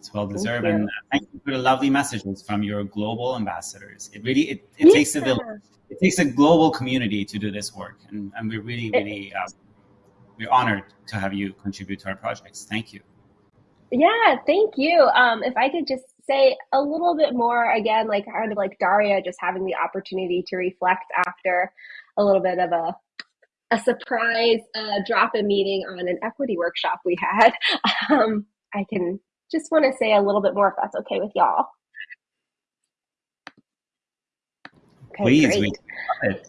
It's well deserved. you. and uh, thank you for the lovely messages from your global ambassadors. It really it, it takes a village. It takes a global community to do this work, and, and we're really really um, we're honored to have you contribute to our projects. Thank you. Yeah, thank you. Um, if I could just say a little bit more again, like kind of like Daria, just having the opportunity to reflect after a little bit of a a surprise uh, drop-in meeting on an equity workshop we had. Um, I can just want to say a little bit more if that's okay with y'all. Okay, Please, great. we it.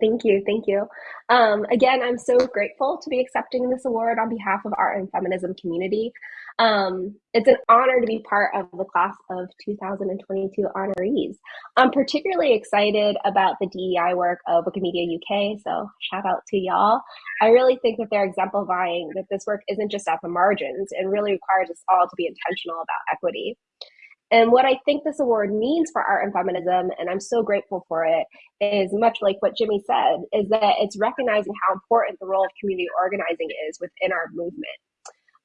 Thank you, thank you. Um, again, I'm so grateful to be accepting this award on behalf of art and feminism community. Um, it's an honor to be part of the class of 2022 honorees. I'm particularly excited about the DEI work of Wikimedia UK, so shout out to y'all. I really think that they're exemplifying that this work isn't just at the margins and really requires us all to be intentional about equity. And what I think this award means for art and feminism, and I'm so grateful for it, is much like what Jimmy said, is that it's recognizing how important the role of community organizing is within our movement.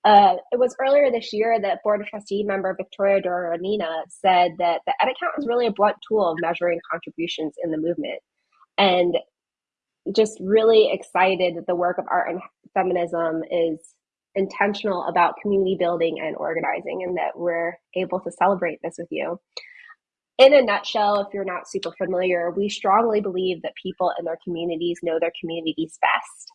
Uh, it was earlier this year that Board of Trustee member Victoria Doronina said that the edit count is really a blunt tool of measuring contributions in the movement. And just really excited that the work of art and feminism is intentional about community building and organizing and that we're able to celebrate this with you. In a nutshell, if you're not super familiar, we strongly believe that people in their communities know their communities best.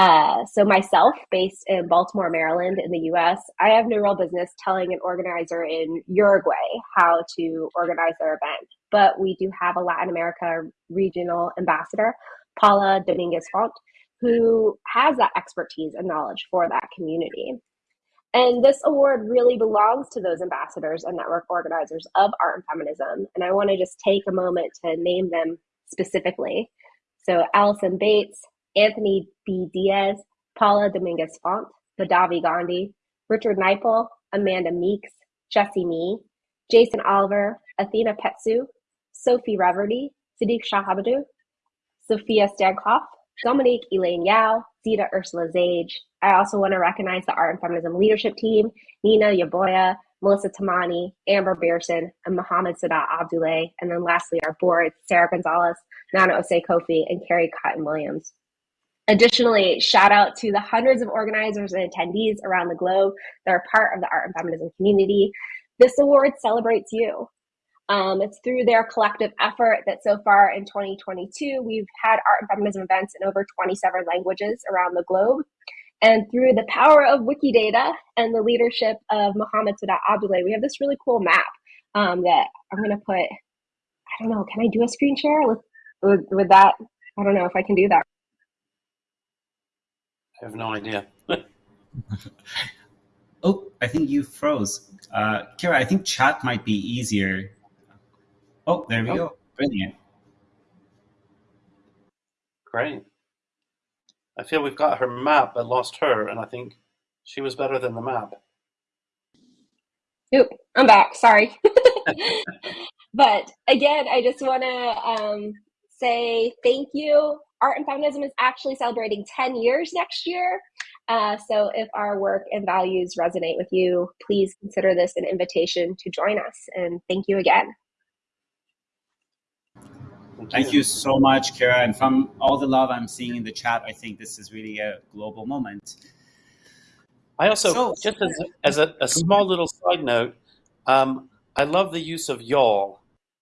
Uh, so myself, based in Baltimore, Maryland, in the U.S., I have no real business telling an organizer in Uruguay how to organize their event. But we do have a Latin America regional ambassador, Paula Dominguez Font, who has that expertise and knowledge for that community. And this award really belongs to those ambassadors and network organizers of art and feminism. And I want to just take a moment to name them specifically. So Allison Bates, Anthony B. Diaz, Paula Dominguez Font, Madhavi Gandhi, Richard Knipel, Amanda Meeks, Jesse Me, Jason Oliver, Athena Petsu, Sophie Reverdy, Sadik Shahadu, Sophia Stankoff, Dominique Elaine Yao, Zita Ursula Zage. I also want to recognize the Art and Feminism Leadership Team, Nina Yaboya, Melissa Tamani, Amber Berson, and Mohammed Sadat Abdulai. And then lastly, our board, Sarah Gonzalez, Nana Osei Kofi, and Carrie Cotton Williams. Additionally, shout out to the hundreds of organizers and attendees around the globe that are part of the art and feminism community. This award celebrates you. Um, it's through their collective effort that so far in 2022, we've had art and feminism events in over 27 languages around the globe. And through the power of Wikidata and the leadership of Mohammed Sadat Abdulai, we have this really cool map um, that I'm going to put. I don't know. Can I do a screen share with, with with that? I don't know if I can do that. I have no idea. Oh, I think you froze. Uh, Kira, I think chat might be easier. Oh, there we Oh. go. Brilliant. Great. I feel we've got her map, but lost her, and I think she was better than the map. Oop, I'm back. Sorry. but again, I just want to um, say thank you. Art and Feminism is actually celebrating 10 years next year. Uh, so if our work and values resonate with you, please consider this an invitation to join us. And thank you again. Thank you so much, Kara. And from all the love I'm seeing in the chat, I think this is really a global moment. I also, So- just as, as a, a small little side note, um, I love the use of y'all.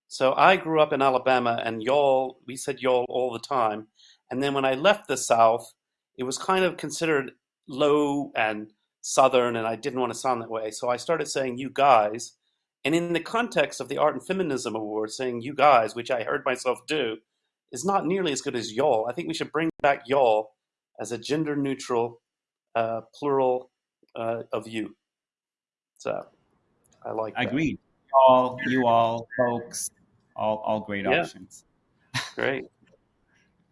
So I grew up in Alabama, and y'all, we said y'all all the time. And then when I left the South, it was kind of considered low and Southern, and I didn't want to sound that way. So I started saying you guys. And in the context of the Art and Feminism Award, saying you guys, which I heard myself do, is not nearly as good as y'all. I think we should bring back y'all as a gender neutral, uh, plural uh, of you. So I like that. Agreed. all, you all, folks, all, all great Yeah. options. Great.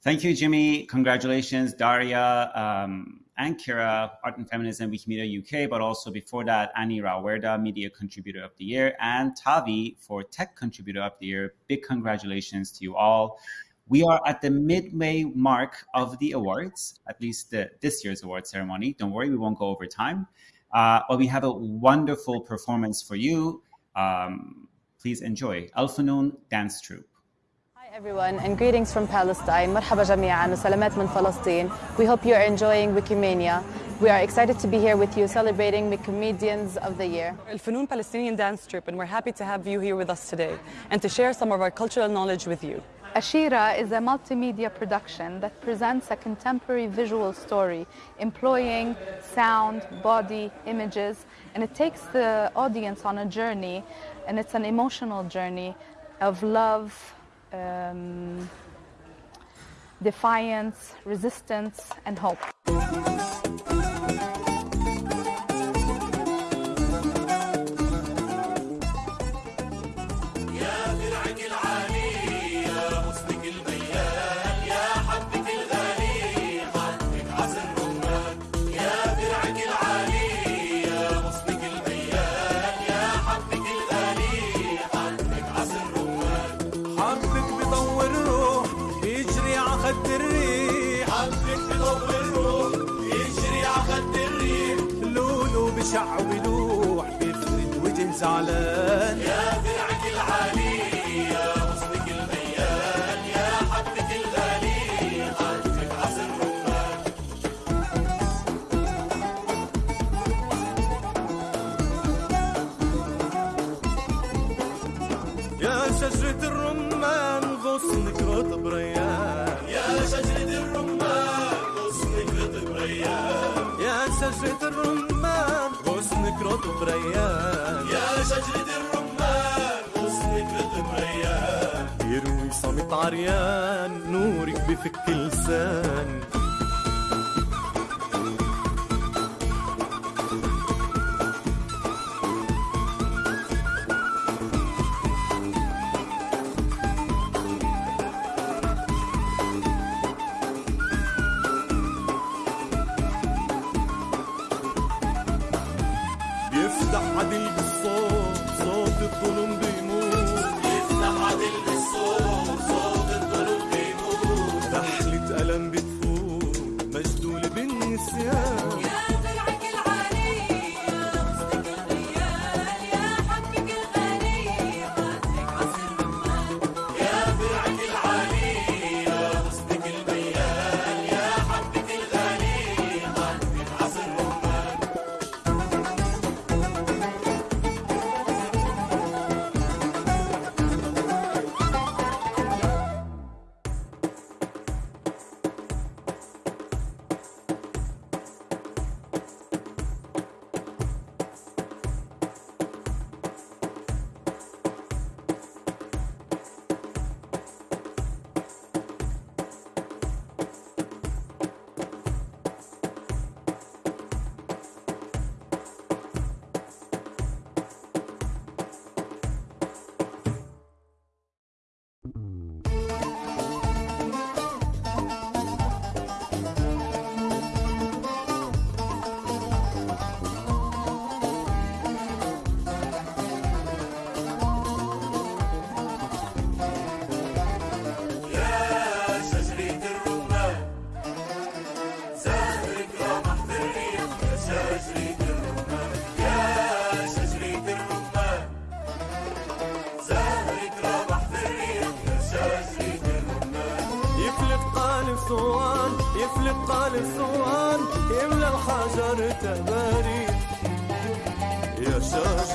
Thank you, Jimmy. Congratulations, Daria um, and Kira, Art and Feminism, Wikimedia UK, but also before that, Annie Rauwerda, Media Contributor of the Year, and Tavi for Tech Contributor of the Year. Big congratulations to you all. We are at the midway mark of the awards, at least the, this year's award ceremony. Don't worry, we won't go over time. Uh, but we have a wonderful performance for you. Um, please enjoy Al-Funoun Dance Troupe Hi everyone and greetings from Palestine. مرحبا جميعا وسلامات من فلسطين. We hope you are enjoying Wikimania. We are excited to be here with you celebrating Wikimedians of the Year. Al-Fanoon Palestinian Dance Troupe and we're happy to have you here with us today and to share some of our cultural knowledge with you. Ashira is a multimedia production that presents a contemporary visual story employing sound, body, images, and it takes the audience on a journey, and it's an emotional journey of love, um, defiance, resistance, and hope. بيفرد غصنك رطب ريان يا شجرة الرمان غصنك ريان. يروي صمت عريان نورك بفك لسان. pazar teberi Yaşar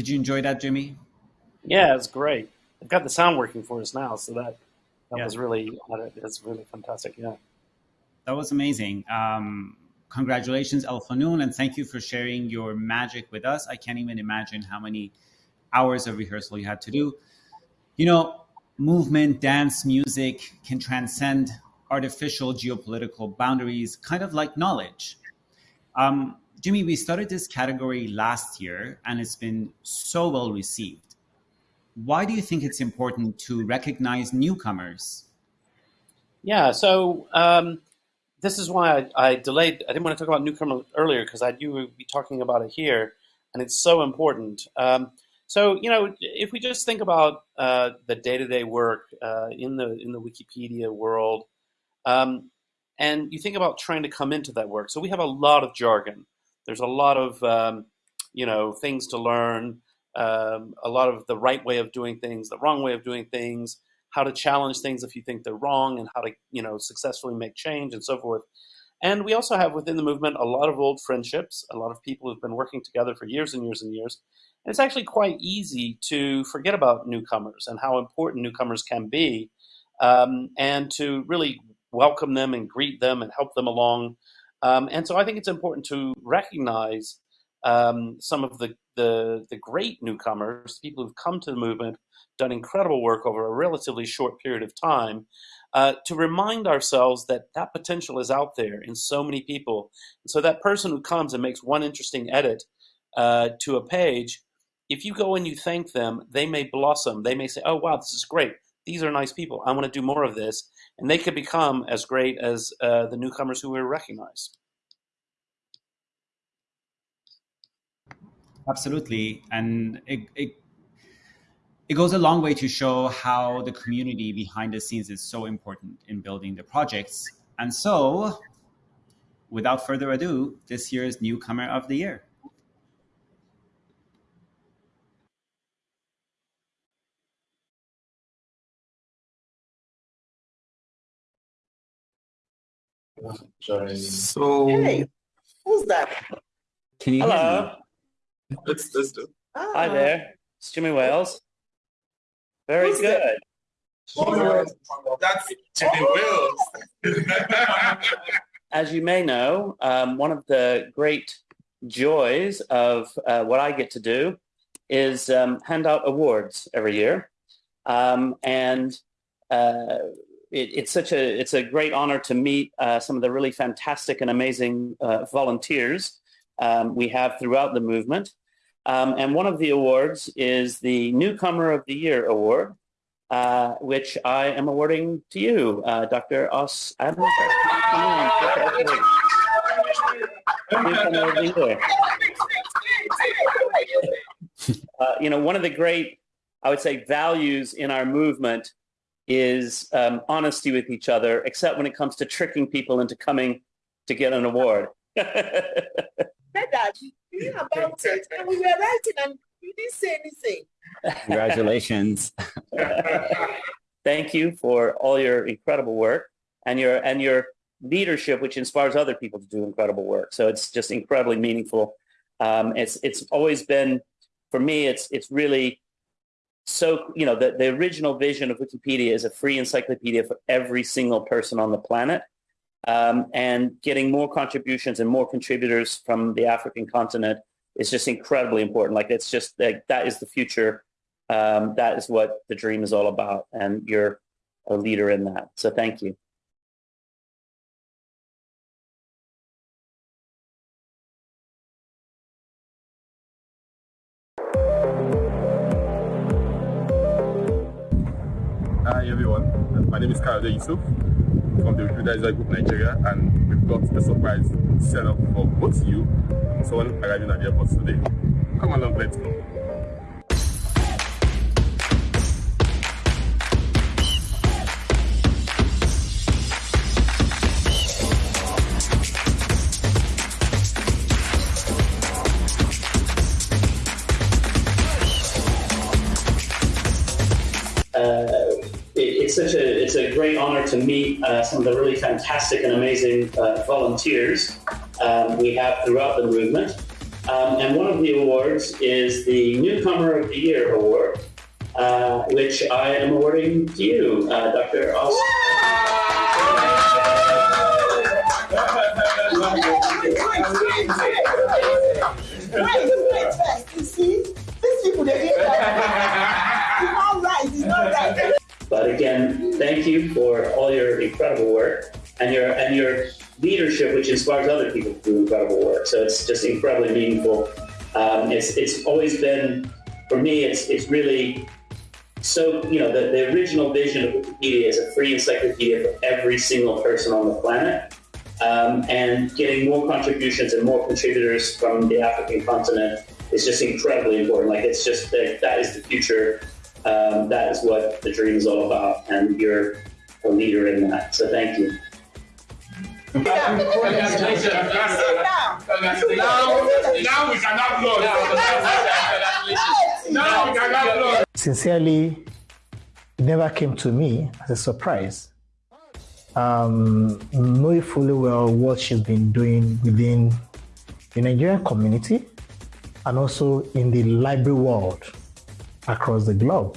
Did you enjoy that, Jimmy? Yeah, it's great. I've got the sound working for us now, so that that Yeah. was really that's really fantastic. Yeah. That was amazing. Um, congratulations, Al-Funoun, and thank you for sharing your magic with us. I can't even imagine how many hours of rehearsal you had to do. You know, movement, dance, music can transcend artificial geopolitical boundaries, kind of like knowledge. Um, Jimmy, we started this category last year, and it's been so well received. Why do you think it's important to recognize newcomers? Yeah, so um, this is why I, I delayed. I didn't want to talk about newcomer earlier because I knew we'd be talking about it here, and it's so important. Um, so you know, if we just think about uh, the day-to-day work uh, in the in the Wikipedia world, um, and you think about trying to come into that work. So we have a lot of jargon. There's a lot of um, you know things to learn. Um, a lot of the right way of doing things, the wrong way of doing things, how to challenge things if you think they're wrong, and how to you know successfully make change and so forth. And we also have within the movement a lot of old friendships, a lot of people who've been working together for years and years and years. And it's actually quite easy to forget about newcomers and how important newcomers can be, um, and to really welcome them and greet them and help them along. Um, and so I think it's important to recognize um, some of the, the the great newcomers, people who've come to the movement, done incredible work over a relatively short period of time, uh, to remind ourselves that that potential is out there in so many people. And So that person who comes and makes one interesting edit uh, to a page, if you go and you thank them, they may blossom. They may say, "Oh wow, this is great. These are nice people. I want to do more of this," and they could become as great as uh, the newcomers who we recognize. Absolutely, and it, it it goes a long way to show how the community behind the scenes is so important in building the projects. And so, without further ado, this year's newcomer of the year. So, Hey, who's that? can you Hello. hear me? Let's, let's do Hi there, it's Jimmy Wales. Very Who's good. that? That's Jimmy Wales. As you may know, um, one of the great joys of uh, what I get to do is um, hand out awards every year, um, and uh, it, it's such a it's a great honor to meet uh, some of the really fantastic and amazing uh, volunteers um, we have throughout the movement. Um, and one of the awards is the Newcomer of the Year award, uh, which I am awarding to you, uh, Dr. Os Adam. Come on, Dr. Oswald. Newcomer of the Year. Uh, you know, one of the great, I would say, values in our movement is um, honesty with each other, except when it comes to tricking people into coming to get an award. Said that you knew about it, and we were writing, and you didn't say anything. Congratulations. Thank you for all your incredible work and your and your leadership, which inspires other people to do incredible work. So it's just incredibly meaningful. Um, it's it's always been for me. It's it's really so you know the, the original vision of Wikipedia is a free encyclopedia for every single person on the planet. Um, and getting more contributions and more contributors from the African continent is just incredibly important. Like it's just like that is the future. Um, that is what the dream is all about, and you're a leader in that. So thank you. Is Yusuf from the Wikimedia Group Nigeria and we've got a surprise set up for both you and someone arriving at the airport today. Come along, let's go. uh, such a it's a great honor to meet uh, some of the really fantastic and amazing uh, volunteers um, we have throughout the movement. Um, and one of the awards is the Newcomer of the Year award, uh, which I am awarding to you, uh, Dr. Austin. Wait, wait, wait did that. It's not right. It's not right. But again, thank you for all your incredible work and your and your leadership, which inspires other people to do incredible work. So it's just incredibly meaningful. Um, it's it's always been for me. It's it's really so you know the, the original vision of Wikipedia is a free encyclopedia for every single person on the planet. Um, and getting more contributions and more contributors from the African continent is just incredibly important. Like it's just that that is the future. Um, that is what the dream is all about, and you're a leader in that. So thank you. Now, now we. Now we. Sincerely, it never came to me as a surprise. Um, knowing fully well what she's been doing within the Nigerian community and also in the library world across the globe.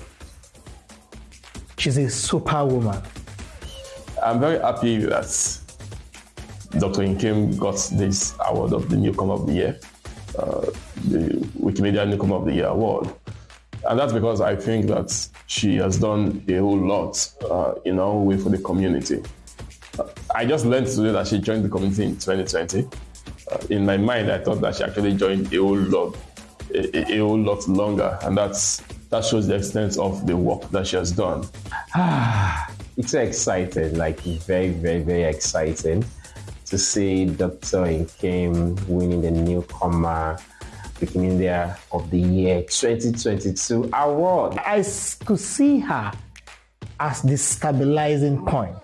She's a superwoman. I'm very happy that Dr. Nkem got this award of the Newcomer of the Year, uh, the Wikimedia Newcomer of the Year award. And that's because I think that she has done a whole lot uh, in our way for the community. Uh, I just learned today that she joined the community in 2020. Uh, in my mind, I thought that she actually joined a whole lot, a- a whole lot longer, and that's that shows the extent of the work that she has done. It's so exciting, like very, very, very exciting to see Dr. Nkem winning the newcomer Wikimedia of the Year 2022 award. I could see her as the stabilizing point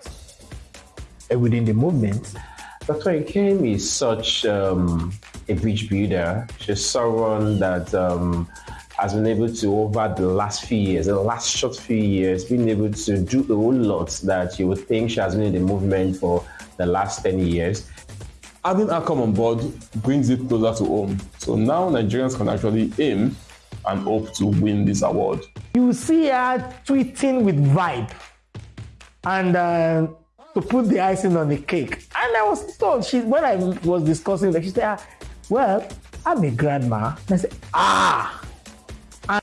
within the movement. Dr. Nkem is such um, a bridge builder. She's someone that um, has been able to, over the last few years, the last short few years, been able to do a whole lot that you would think she has been in the movement for the last 10 years. Having her come on board brings it closer to home. So now Nigerians can actually aim and hope to win this award. You see her tweeting with vibe and uh, to put the icing on the cake. And I was told, she, when I was discussing that, she said, "Ah, Well, I'm a grandma. And I said, Ah,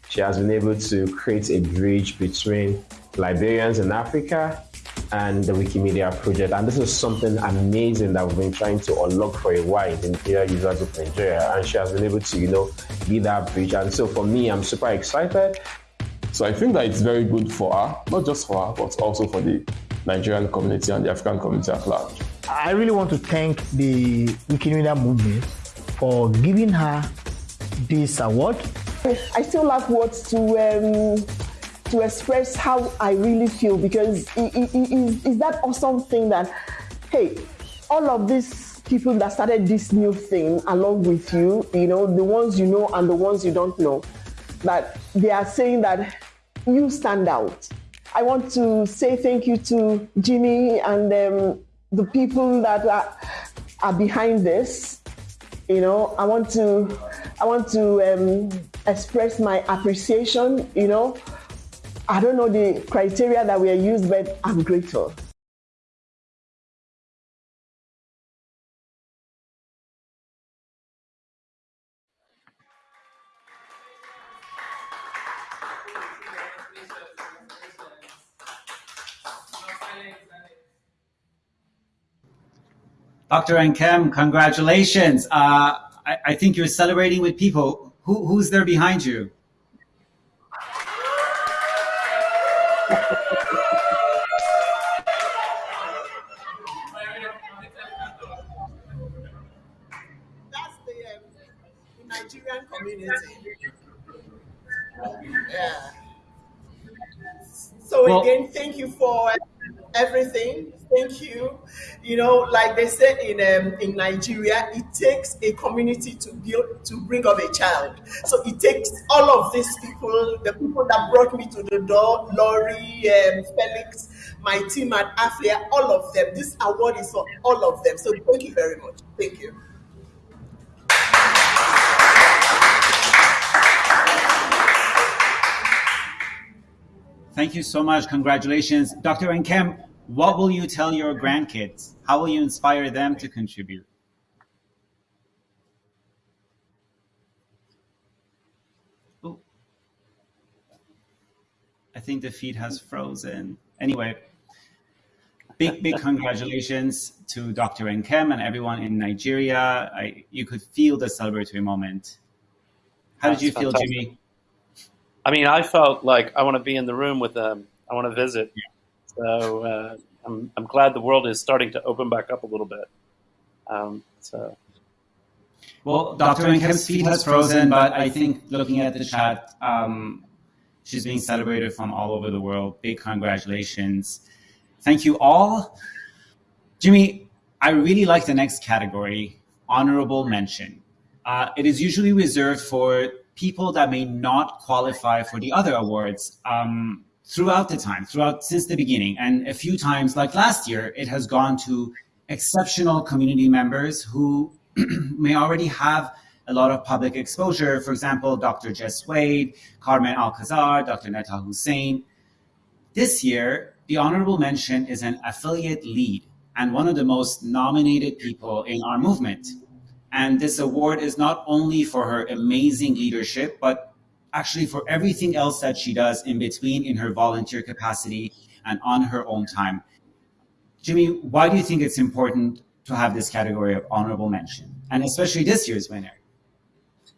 She has been able to create a bridge between Liberians in Africa and the Wikimedia project. And this is something amazing that we've been trying to unlock for a while in the Imperial User Group Nigeria. And she has been able to, you know, be that bridge. And so for me, I'm super excited. So I think that it's very good for her, not just for her, but also for the Nigerian community and the African community at large. I really want to thank the Wikimedia movement for giving her this award. I still lack words to um, to express how I really feel because it, it, it is, is that awesome thing that hey, all of these people that started this new thing along with you, you know, the ones you know and the ones you don't know, that they are saying that you stand out. I want to say thank you to Jimmy and um, the people that are, are behind this. You know, I want to I want to um, express my appreciation. You know, I don't know the criteria that were used, but I'm grateful. Dr. Nkem, congratulations. Uh, I, I think you're celebrating with people. Who, who's there behind you? That's the, um, the Nigerian community. Yeah. So Well- again, thank you for everything. Thank you. You know, like they say in um, in Nigeria, it takes a community to build to bring up a child. So it takes all of these people, the people that brought me to the door, Laurie, um, Felix, my team at AfLIA, all of them. This award is for all of them. So thank you very much. Thank you. Thank you so much. Congratulations. Dr. Nkem, what will you tell your grandkids? How will you inspire them to contribute? I think the feed has frozen. Anyway, big, big congratulations to Dr. Nkem and everyone in Nigeria. I, you could feel the celebratory moment. How did That's you feel, fantastic. Jimmy? I mean, I felt like I want to be in the room with them. I want to visit. So uh, I'm, I'm glad the world is starting to open back up a little bit. Um, so Well, Dr. Feed has frozen, but I think looking at the chat, um, she's being celebrated from all over the world. Big congratulations. Thank you all. Jimmy, I really like the next category, honorable mention. Uh, it is usually reserved for people that may not qualify for the other awards um, throughout the time, throughout since the beginning. And a few times, like last year, it has gone to exceptional community members who may already have a lot of public exposure. For example, Dr. Jess Wade, Carmen Alcazar, Dr. Netha Hussain. This year, the honorable mention is an affiliate lead and one of the most nominated people in our movement. And this award is not only for her amazing leadership, but actually for everything else that she does in between in her volunteer capacity and on her own time. Jimmy, why do you think it's important to have this category of honorable mention, and especially this year's winner?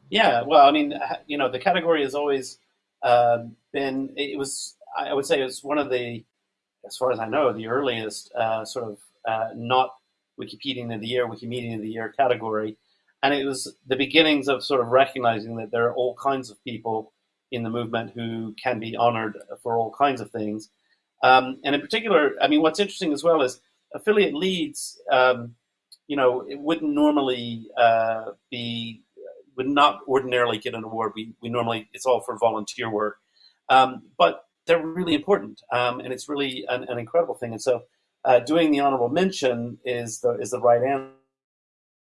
Yeah, well, I mean, you know, the category has always uh, been. It was, I would say, it was one of the, as far as I know, the earliest uh, sort of uh, not Wikipedian of the year, Wikimedia of the year category, and it was the beginnings of sort of recognizing that there are all kinds of people in the movement who can be honored for all kinds of things. Um, and in particular, I mean, what's interesting as well is affiliate leads. Um, you know, it wouldn't normally uh, be would not ordinarily get an award. We, we normally, it's all for volunteer work. Um, but they're really important. Um, and it's really an, an incredible thing. And so uh, doing the honorable mention is the, is the right answer.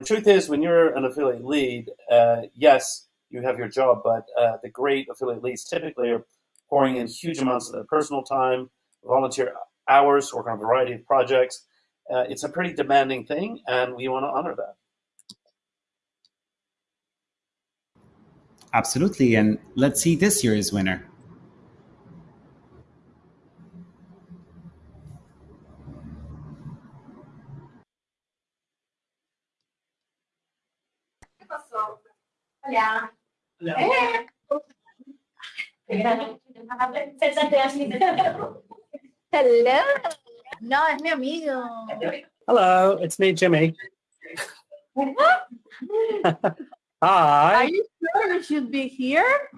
The truth is, when you're an affiliate lead, uh, yes, you have your job, but uh, the great affiliate leads typically are pouring in huge amounts of their personal time, volunteer hours, work on a variety of projects. Uh, it's a pretty demanding thing, and we want to honor that. Absolutely. And let's see this year's winner. Hello. No, es mi amigo. Hello, it's me, Jimmy. Hi. Are you sure you should be here?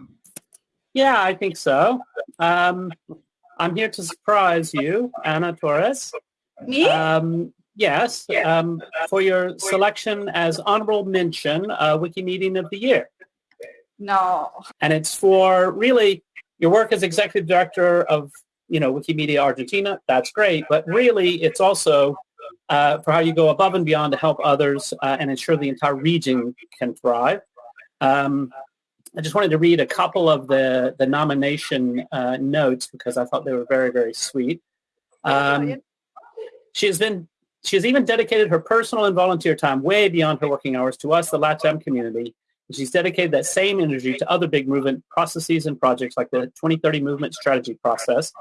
Yeah, I think so. Um, I'm here to surprise you, Anna Torres. Me? Um, yes, um, for your selection as honorable mention uh, Wikimedia of the Year. No. And it's for really your work as executive director of, you know, Wikimedia Argentina. That's great, but really it's also uh, for how you go above and beyond to help others uh, and ensure the entire region can thrive. Um, I just wanted to read a couple of the, the nomination uh, notes because I thought they were very, very sweet. Um, she has been, she has even dedicated her personal and volunteer time way beyond her working hours to us, the LATAM community. And she's dedicated that same energy to other big movement processes and projects like the 2030 movement strategy process.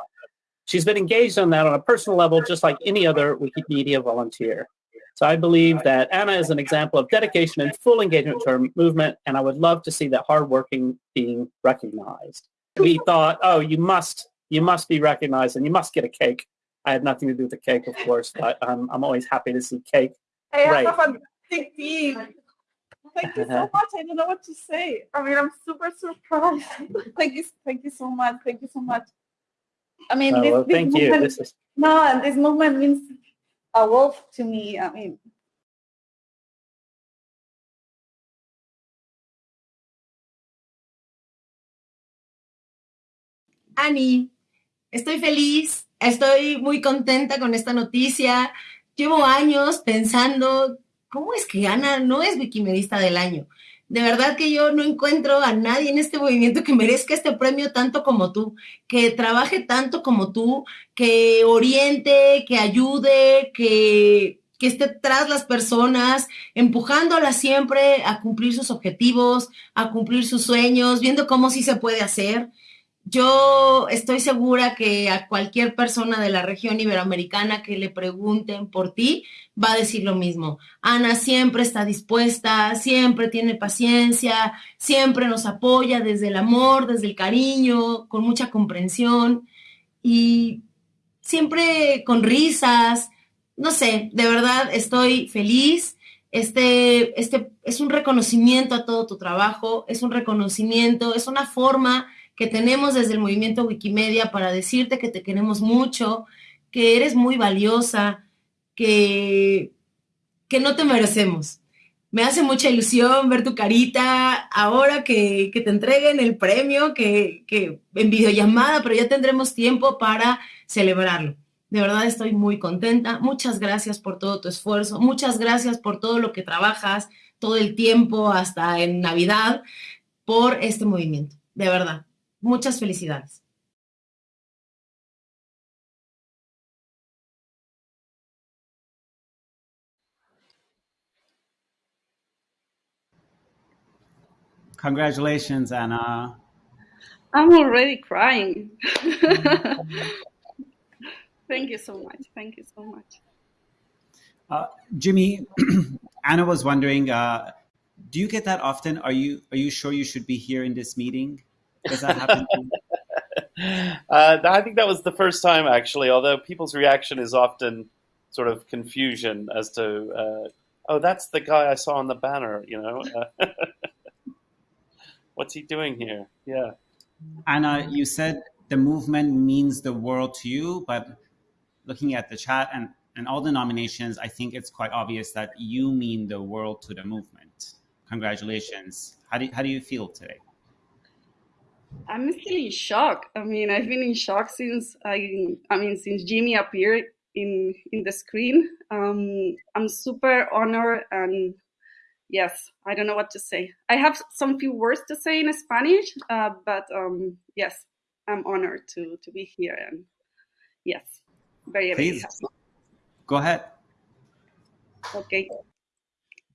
She's been engaged on that on a personal level, just like any other Wikimedia volunteer. So I believe that Anna is an example of dedication and full engagement to her movement, and I would love to see that hard working being recognized. We thought, oh, you must, you must be recognized, and you must get a cake. I had nothing to do with the cake, of course, but um, I'm always happy to see cake. I have Great. a team. Thank you so much. I don't know what to say. I mean, I'm super surprised. thank you, thank you so much. Thank you so much. I mean, Oh, this, well, this thank you. movement, This is- no, and this movement means a wolf to me. I mean, Ani, estoy feliz, estoy muy contenta con esta noticia. Llevo años pensando, ¿cómo es que Ana no es Wikimedista del año? De verdad que yo no encuentro a nadie en este movimiento que merezca este premio tanto como tú, que trabaje tanto como tú, que oriente, que ayude, que, que esté tras las personas, empujándolas siempre a cumplir sus objetivos, a cumplir sus sueños, viendo cómo sí se puede hacer. Yo estoy segura que a cualquier persona de la región iberoamericana que le pregunten por ti, va a decir lo mismo. Ana siempre está dispuesta, siempre tiene paciencia, siempre nos apoya desde el amor, desde el cariño, con mucha comprensión y siempre con risas. No sé, de verdad estoy feliz. Este, este es un reconocimiento a todo tu trabajo, es un reconocimiento, es una forma que tenemos desde el movimiento Wikimedia para decirte que te queremos mucho, que eres muy valiosa, que, que no te merecemos. Me hace mucha ilusión ver tu carita ahora que, que te entreguen el premio, que, que en videollamada, pero ya tendremos tiempo para celebrarlo. De verdad estoy muy contenta. Muchas gracias por todo tu esfuerzo. Muchas gracias por todo lo que trabajas todo el tiempo, hasta en Navidad, por este movimiento. De verdad. Muchas felicidades. Congratulations, Anna. I'm already crying. Thank you so much. Thank you so much. Uh, Jimmy, Anna was wondering, uh, do you get that often? Are you are you sure you should be here in this meeting? Does that happen? Uh, I think that was the first time, actually. Although people's reaction is often sort of confusion as to, uh, oh, that's the guy I saw on the banner. You know, uh, what's he doing here? Yeah. Anna, you said the movement means the world to you, but looking at the chat and, and all the nominations, I think it's quite obvious that you mean the world to the movement. Congratulations. How do you, how do you feel today? I'm still in shock. I mean, I've been in shock since I, I mean, since Jimmy appeared in in the screen. Um, I'm super honored and yes, I don't know what to say. I have some few words to say in Spanish, uh, but um, yes, I'm honored to to be here and yes, very very Please. happy. Go ahead. Ok.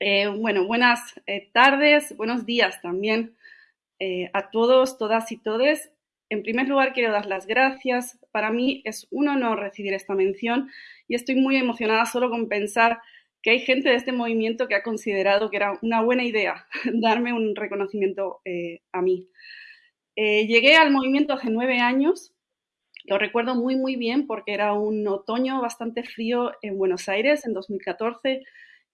Eh, bueno, buenas eh, tardes, buenos días también eh, a todos, todas y todes. En primer lugar, quiero dar las gracias. Para mí es un honor recibir esta mención y estoy muy emocionada solo con pensar que hay gente de este movimiento que ha considerado que era una buena idea darme un reconocimiento eh, a mí. Eh, llegué al movimiento hace nueve años lo recuerdo muy, muy bien porque era un otoño bastante frío en Buenos Aires en 2014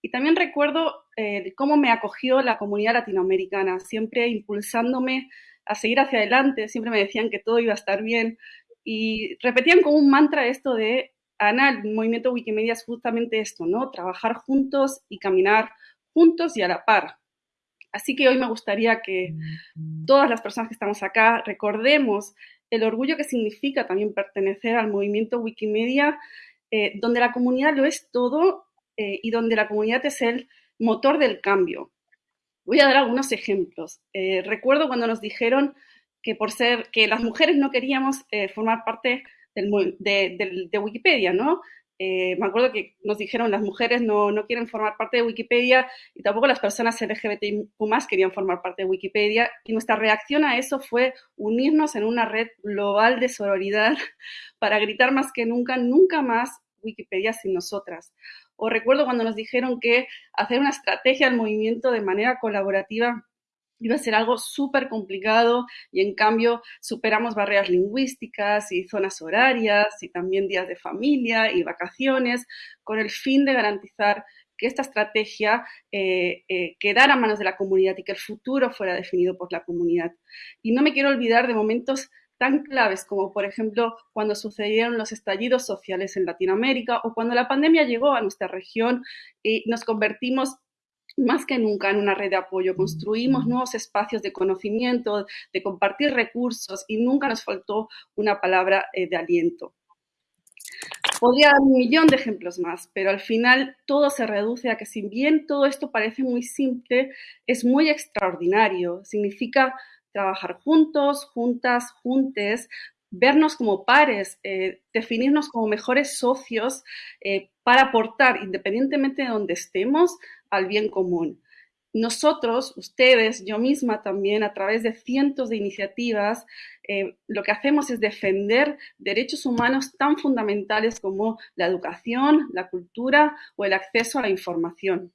Y también recuerdo eh, cómo me acogió la comunidad latinoamericana, siempre impulsándome a seguir hacia adelante, siempre me decían que todo iba a estar bien y repetían como un mantra esto de, Ana, el movimiento Wikimedia es justamente esto, ¿no? Trabajar juntos y caminar juntos y a la par. Así que hoy me gustaría que todas las personas que estamos acá recordemos el orgullo que significa también pertenecer al movimiento Wikimedia, eh, donde la comunidad lo es todo eh, y donde la comunidad es el motor del cambio. Voy a dar algunos ejemplos. Eh, recuerdo cuando nos dijeron que por ser que las mujeres no queríamos eh, formar parte del, de, del- de Wikipedia, ¿no? Eh, me acuerdo que nos dijeron las mujeres no, no quieren formar parte de Wikipedia y tampoco las personas LGBTIQ querían formar parte de Wikipedia. Y nuestra reacción a eso fue unirnos en una red global de sororidad para gritar más que nunca, nunca más Wikipedia sin nosotras. O recuerdo cuando nos dijeron que hacer una estrategia del movimiento de manera colaborativa iba a ser algo súper complicado y en cambio superamos barreras lingüísticas y zonas horarias y también días de familia y vacaciones con el fin de garantizar que esta estrategia eh, eh, quedara a manos de la comunidad y que el futuro fuera definido por la comunidad. Y no me quiero olvidar de momentos tan claves como, por ejemplo, cuando sucedieron los estallidos sociales en Latinoamérica o cuando la pandemia llegó a nuestra región y nos convertimos más que nunca en una red de apoyo. Construimos nuevos espacios de conocimiento, de compartir recursos y nunca nos faltó una palabra eh, de aliento. Podría dar un millón de ejemplos más, pero al final todo se reduce a que si bien todo esto parece muy simple, es muy extraordinario. Significa trabajar juntos, juntas, juntes, vernos como pares, eh, definirnos como mejores socios eh, para aportar, independientemente de donde estemos, al bien común. Nosotros, ustedes, yo misma también, a través de cientos de iniciativas, eh, lo que hacemos es defender derechos humanos tan fundamentales como la educación, la cultura o el acceso a la información.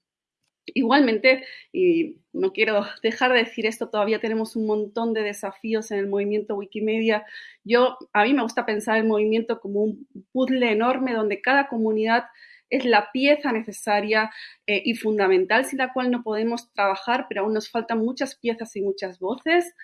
Igualmente, y no quiero dejar de decir esto, todavía tenemos un montón de desafíos en el movimiento Wikimedia. Yo, a mí me gusta pensar el movimiento como un puzzle enorme donde cada comunidad es la pieza necesaria eh, y fundamental sin la cual no podemos trabajar, pero aún nos faltan muchas piezas y muchas voces.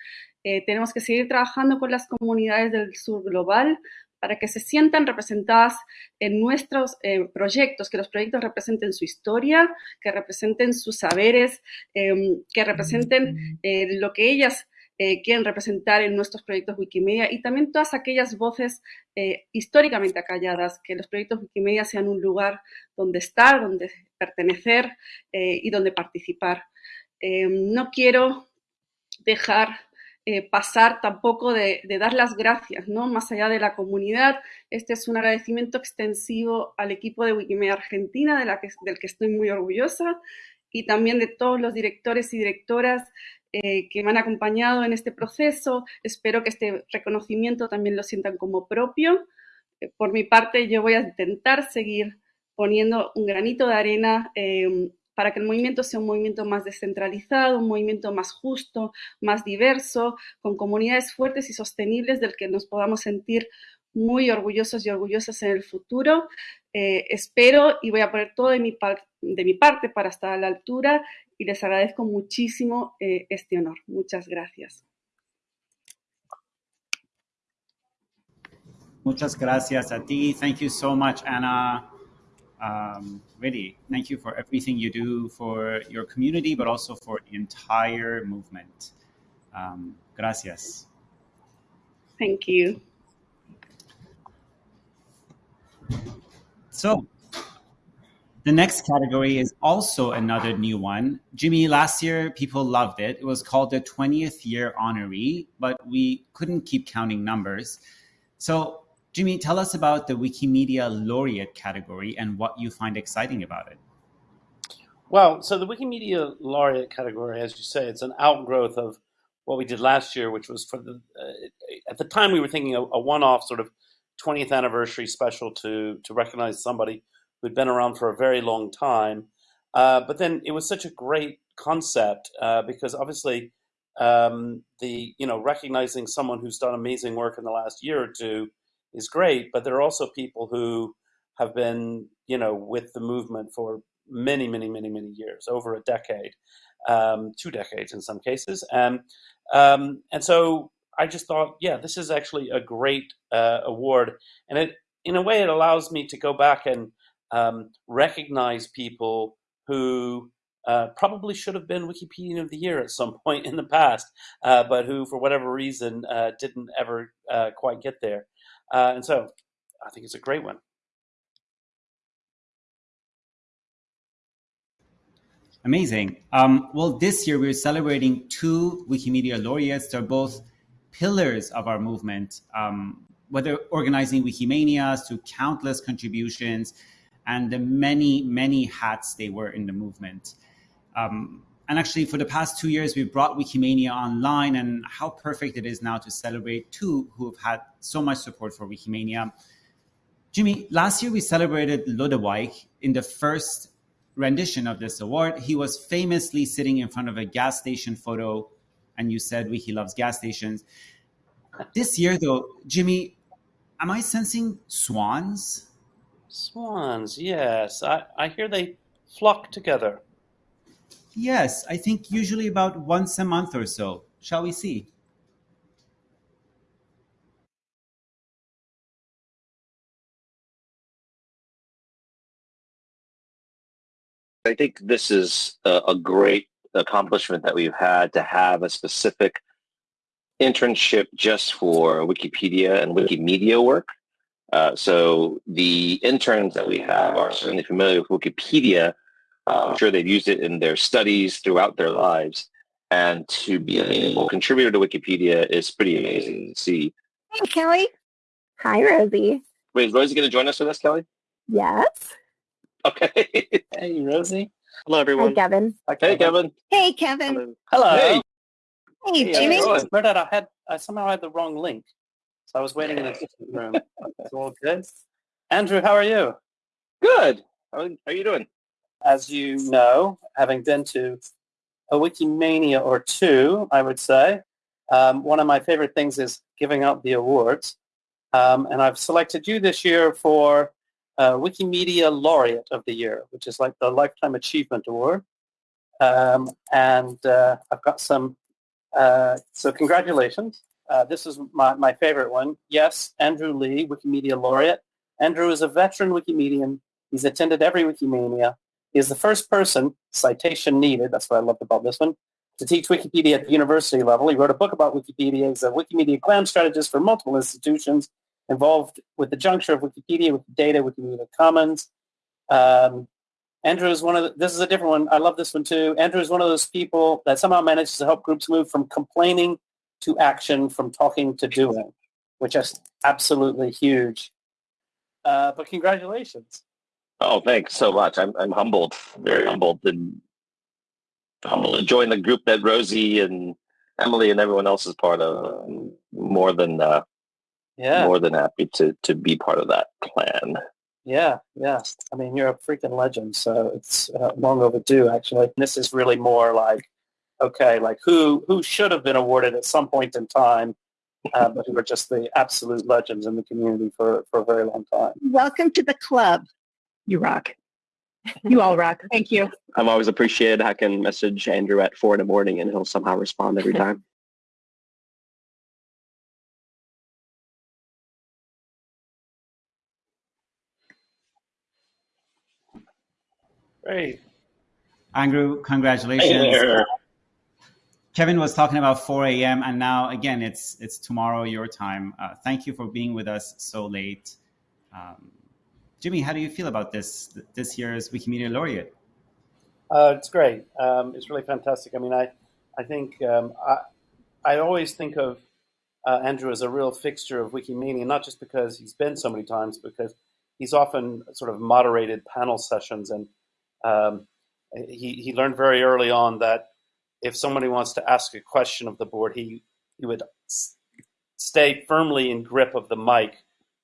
Eh, tenemos que seguir trabajando con las comunidades del sur global para que se sientan representadas en nuestros eh, proyectos, que los proyectos representen su historia, que representen sus saberes, eh, que representen eh, lo que ellas eh, quieren representar en nuestros proyectos Wikimedia y también todas aquellas voces eh, históricamente acalladas, que los proyectos Wikimedia sean un lugar donde estar, donde pertenecer eh, y donde participar. No quiero dejar eh, pasar tampoco de, dar las gracias, ¿no? Más allá de la comunidad, este es un agradecimiento extensivo al equipo de Wikimedia Argentina, del que estoy muy orgullosa, y también de todos los directores y directoras eh, que me han acompañado en este proceso. Espero que este reconocimiento también lo sientan como propio. Eh, por mi parte, yo voy a intentar seguir poniendo un granito de arena eh, para que el movimiento sea un movimiento más descentralizado, un movimiento más justo, más diverso, con comunidades fuertes y sostenibles del que nos podamos sentir muy orgullosos y orgullosas en el futuro. Eh, espero y voy a poner todo de mi, parte para estar a la altura y les agradezco muchísimo eh, este honor. Muchas gracias. Muchas gracias a ti. Thank you so much, Anna. Um, really, thank you for everything you do for your community, but also for the entire movement. Um, gracias. Thank you. So, the next category is also another new one. Jimmy, last year people loved it. It was called the 20th year honoree, but we couldn't keep counting numbers. So, Jimmy, tell us about the Wikimedia laureate category and what you find exciting about it. Well, so the Wikimedia laureate category, as you say, it's an outgrowth of what we did last year, which was for the uh, at the time we were thinking a, a one-off sort of 20th anniversary special to to recognize somebody who'd been around for a very long time. Uh, but then it was such a great concept uh, because obviously um, the you know recognizing someone who's done amazing work in the last year or two is great, but there are also people who have been you know with the movement for many, many, many, many years, over a decade, um, two decades in some cases. And, um, and so I just thought, yeah, this is actually a great uh, award. And it, in a way, it allows me to go back and um, recognize people who uh, probably should have been Wikipedian of the Year at some point in the past, uh, but who, for whatever reason, uh, didn't ever uh, quite get there. Uh, and so I think it's a great one. Amazing. Um, well, this year we're celebrating two Wikimedia laureates. They're both pillars of our movement, um, whether organizing Wikimanias to countless contributions and the many, many hats they wear in the movement. Um, and actually, for the past two years, we've brought Wikimania online, and how perfect it is now to celebrate two who have had so much support for Wikimania. Jimmy, last year we celebrated Lodewijk in the first rendition of this award. He was famously sitting in front of a gas station photo, and you said Wiki loves gas stations. This year, though, Jimmy, am I sensing swans? Swans, yes. I, I hear they flock together. Yes, I think usually about once a month or so. Shall we see? I think this is a, great accomplishment that we've had to have a specific internship just for Wikipedia and Wikimedia work. Uh, so the interns that we have are certainly familiar with Wikipedia. Uh, I'm sure they've used it in their studies throughout their lives. And to be a meaningful contributor to Wikipedia is pretty amazing to see. Hey, Kelly. Hi, Rosie. Wait, is Rosie going to join us with us, Kelly? Yes. Okay. hey, Rosie. Hello, Hi, everyone. Kevin. Hey, Kevin. Hey, Kevin. Hello. Hey. Hey, Jimmy. Bernard, I had I somehow had the wrong link, so I was waiting in the different room. It's all good. Andrew, how are you? Good. How how are you doing? As you know, having been to a Wikimania or two, I would say, um, one of my favorite things is giving out the awards. Um, and I've selected you this year for uh, Wikimedia Laureate of the Year, which is like the Lifetime Achievement Award. Um, and uh, I've got some, uh, so congratulations. Uh, this is my, my favorite one. Yes, Andrew Lih, Wikimedia Laureate. Andrew is a veteran Wikimedian. He's attended every Wikimania. He is the first person, citation needed, that's what I loved about this one, to teach Wikipedia at the university level. He wrote a book about Wikipedia. He's a Wikimedia GLAM strategist for multiple institutions involved with the juncture of Wikipedia, with Wikidata, Wikimedia Commons. Um, Andrew is one of the, this is a different one. I love this one too. Andrew is one of those people that somehow manages to help groups move from complaining to action, from talking to doing, which is absolutely huge. Uh, but congratulations. Oh, thanks so much. I'm I'm humbled, very humbled, and humbled to join the group that Rosie and Emily and everyone else is part of. I'm more than uh, Yeah. more than happy to to be part of that clan. Yeah, yeah. I mean, you're a freaking legend, so it's uh, long overdue, actually. This is really more like, okay, like who who should have been awarded at some point in time, uh, but who are just the absolute legends in the community for, for a very long time. Welcome to the club. You rock. You all rock. Thank you. I'm always appreciated. I can message Andrew at four in the morning and he'll somehow respond every time. Great. Andrew, congratulations. Hey. Kevin was talking about 4 a.m. and now again it's it's tomorrow your time. Uh, thank you for being with us so late. Um, Jimmy, how do you feel about this this year's Wikimedia Laureate? Uh, it's great. Um, it's really fantastic. I mean, I, I think um, I, I always think of uh, Andrew as a real fixture of Wikimedia, not just because he's been so many times, because he's often sort of moderated panel sessions, and um, he he learned very early on that if somebody wants to ask a question of the board, he he would stay firmly in grip of the mic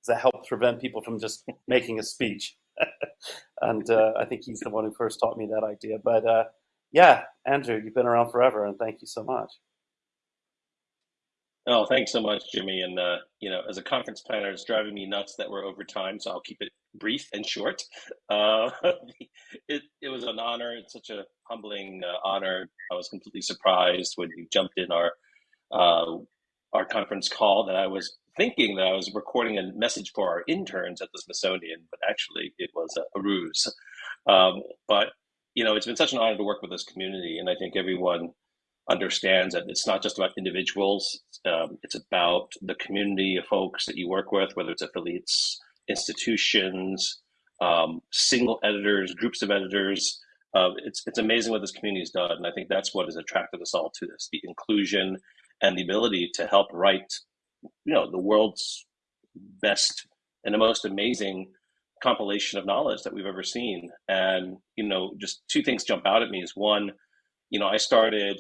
that helped prevent people from just making a speech. and uh, I think he's the one who first taught me that idea. But uh, yeah, Andrew, you've been around forever, and thank you so much. Oh, thanks so much, Jimmy. And uh, you know, as a conference planner, it's driving me nuts that we're over time, so I'll keep it brief and short. Uh, it, it was an honor. It's such a humbling uh, honor. I was completely surprised when you jumped in our uh, our conference call that I was thinking that I was recording a message for our interns at the Smithsonian, but actually it was a, a ruse. Um, but you know, it's been such an honor to work with this community, and I think everyone understands that it's not just about individuals. Um, it's about the community of folks that you work with, whether it's affiliates, institutions, um, single editors, groups of editors. Uh, it's it's amazing what this community has done, and I think that's what has attracted us all to this: the inclusion and the ability to help write, you know, the world's best and the most amazing compilation of knowledge that we've ever seen. And you know, just two things jump out at me: is one, you know, I started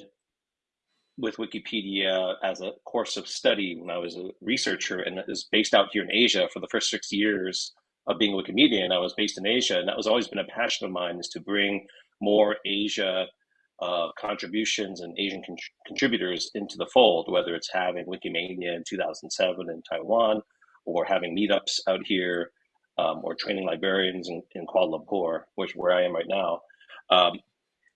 with Wikipedia as a course of study when I was a researcher, and was based out here in Asia for the first six years of being a Wikimedian. I was based in Asia, and that was always been a passion of mine is to bring more Asia uh, contributions and Asian con- contributors into the fold, whether it's having Wikimania in 2007 in Taiwan, or having meetups out here, um, or training librarians in, in Kuala Lumpur, which where I am right now. Um,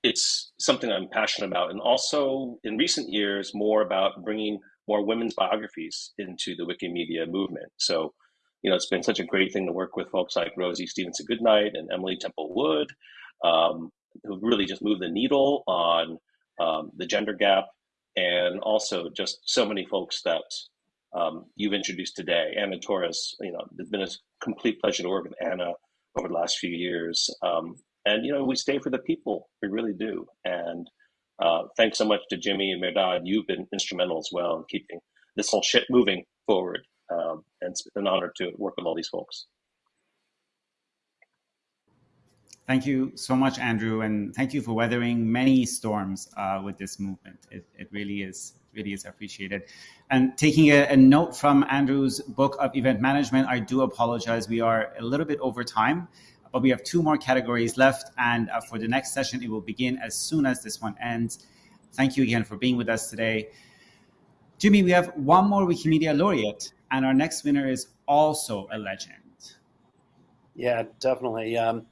it's something I'm passionate about, and also in recent years, more about bringing more women's biographies into the Wikimedia movement. So, you know, it's been such a great thing to work with folks like Rosie Stephenson Goodknight and Emily Temple Wood, um, who really just moved the needle on um, the gender gap, and also just so many folks that um, you've introduced today. Anna Torres, you know, it's been a complete pleasure to work with Anna over the last few years. Um, and you know, we stay for the people. We really do. And uh, thanks so much to Jimmy and Mehrdad. You've been instrumental as well in keeping this whole shit moving forward. Um, and it's an honor to work with all these folks. Thank you so much, Andrew, and thank you for weathering many storms uh, with this movement. It, it really is really is appreciated. And taking a, a, note from Andrew's book of event management, I do apologize. We are a little bit over time, but we have two more categories left. And uh, for the next session, it will begin as soon as this one ends. Thank you again for being with us today. Jimmy, we have one more Wikimedia laureate, and our next winner is also a legend. Yeah, definitely. Um,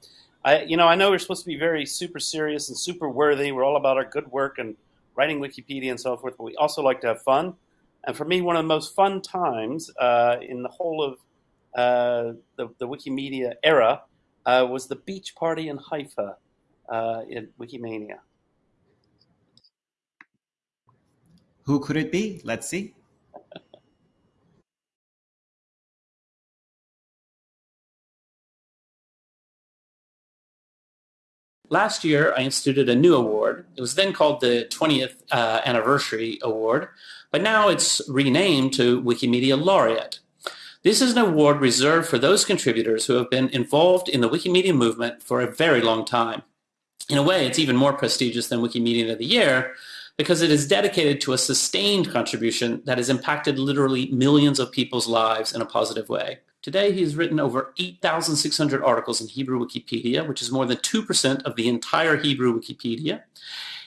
I, you know, I know we're supposed to be very super serious and super worthy. We're all about our good work and writing Wikipedia and so forth, but we also like to have fun. And for me, one of the most fun times uh, in the whole of uh, the, the, Wikimedia era uh, was the beach party in Haifa uh, in Wikimania. Who could it be? Let's see. Last year, I instituted a new award. It was then called the 20th uh, Anniversary Award, but now it's renamed to Wikimedia Laureate. This is an award reserved for those contributors who have been involved in the Wikimedia movement for a very long time. In a way, it's even more prestigious than Wikimedia of the Year because it is dedicated to a sustained contribution that has impacted literally millions of people's lives in a positive way. Today, he has written over 8,600 articles in Hebrew Wikipedia, which is more than 2% of the entire Hebrew Wikipedia.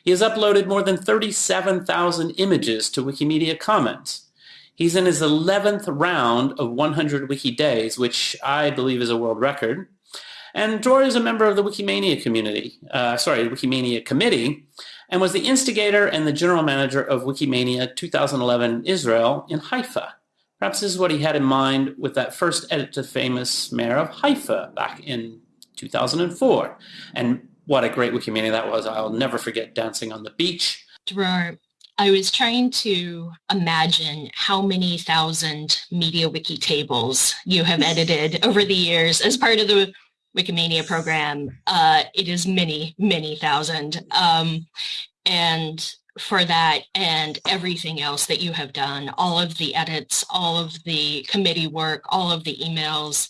He has uploaded more than 37,000 images to Wikimedia Commons. He's in his 11th round of 100 Wiki Days, which I believe is a world record. And Dror is a member of the Wikimania community, uh, sorry, Wikimania committee, and was the instigator and the general manager of Wikimania 2011 Israel in Haifa. Perhaps this is what he had in mind with that first edit to famous mayor of Haifa back in 2004. And what a great Wikimania that was. I'll never forget dancing on the beach. Dror, I was trying to imagine how many thousand media wiki tables you have edited over the years as part of the Wikimania program. Uh, it is many, many thousand. Um, and for that and everything else that you have done, all of the edits, all of the committee work, all of the emails,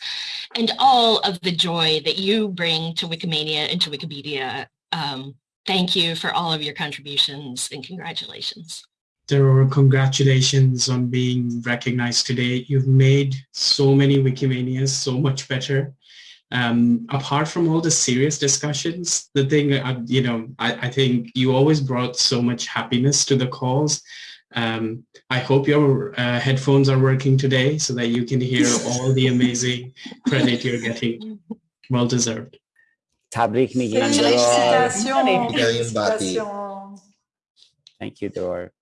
and all of the joy that you bring to Wikimania and to Wikipedia. Um, thank you for all of your contributions and congratulations. There are congratulations on being recognized today. You've made so many Wikimanias so much better um, apart from all the serious discussions, the thing, uh, you know, I, I, think you always brought so much happiness to the calls. Um, I hope your uh, headphones are working today so that you can hear all the amazing credit you're getting. Well deserved. Tabrik migin Félicitations. Félicitations. Félicitations. Thank you, Dor.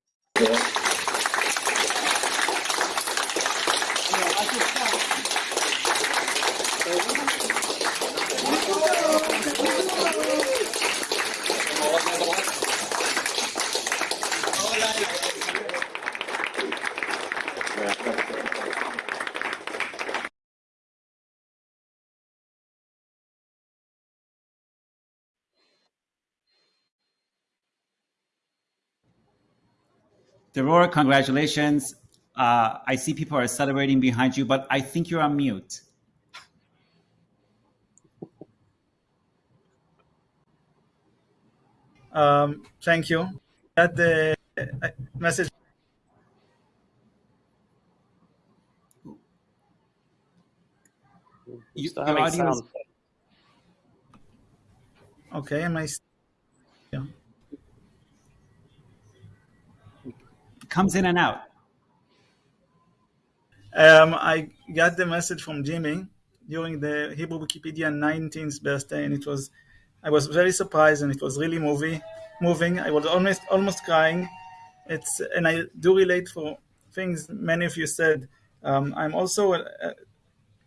Deror, congratulations. Uh, I see people are celebrating behind you, but I think you're on mute. Um, thank you. That the uh, message. You, Still your having audio is. Okay, am I? Comes in and out. Um, I got the message from Jimmy during the Hebrew Wikipedia 19th birthday, and it was, I was very surprised, and it was really movie, moving. I was almost almost crying. It's and I do relate for things many of you said. Um, I'm also a,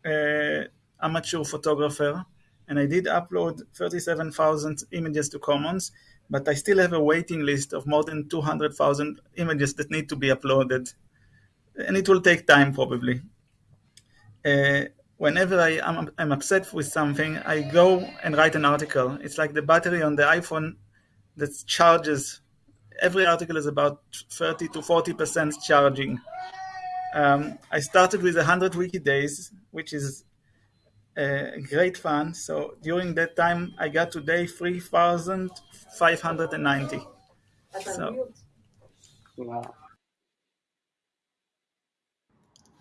a amateur photographer, and I did upload 37,000 images to Commons, but I still have a waiting list of more than 200,000 images that need to be uploaded and it will take time probably. Uh, whenever I am I'm upset with something, I go and write an article. It's like the battery on the iPhone that charges. Every article is about 30 to 40 percent charging. Um, I started with 100 wiki days, which is uh, great fun. So during that time, I got today 3,590. So Wow.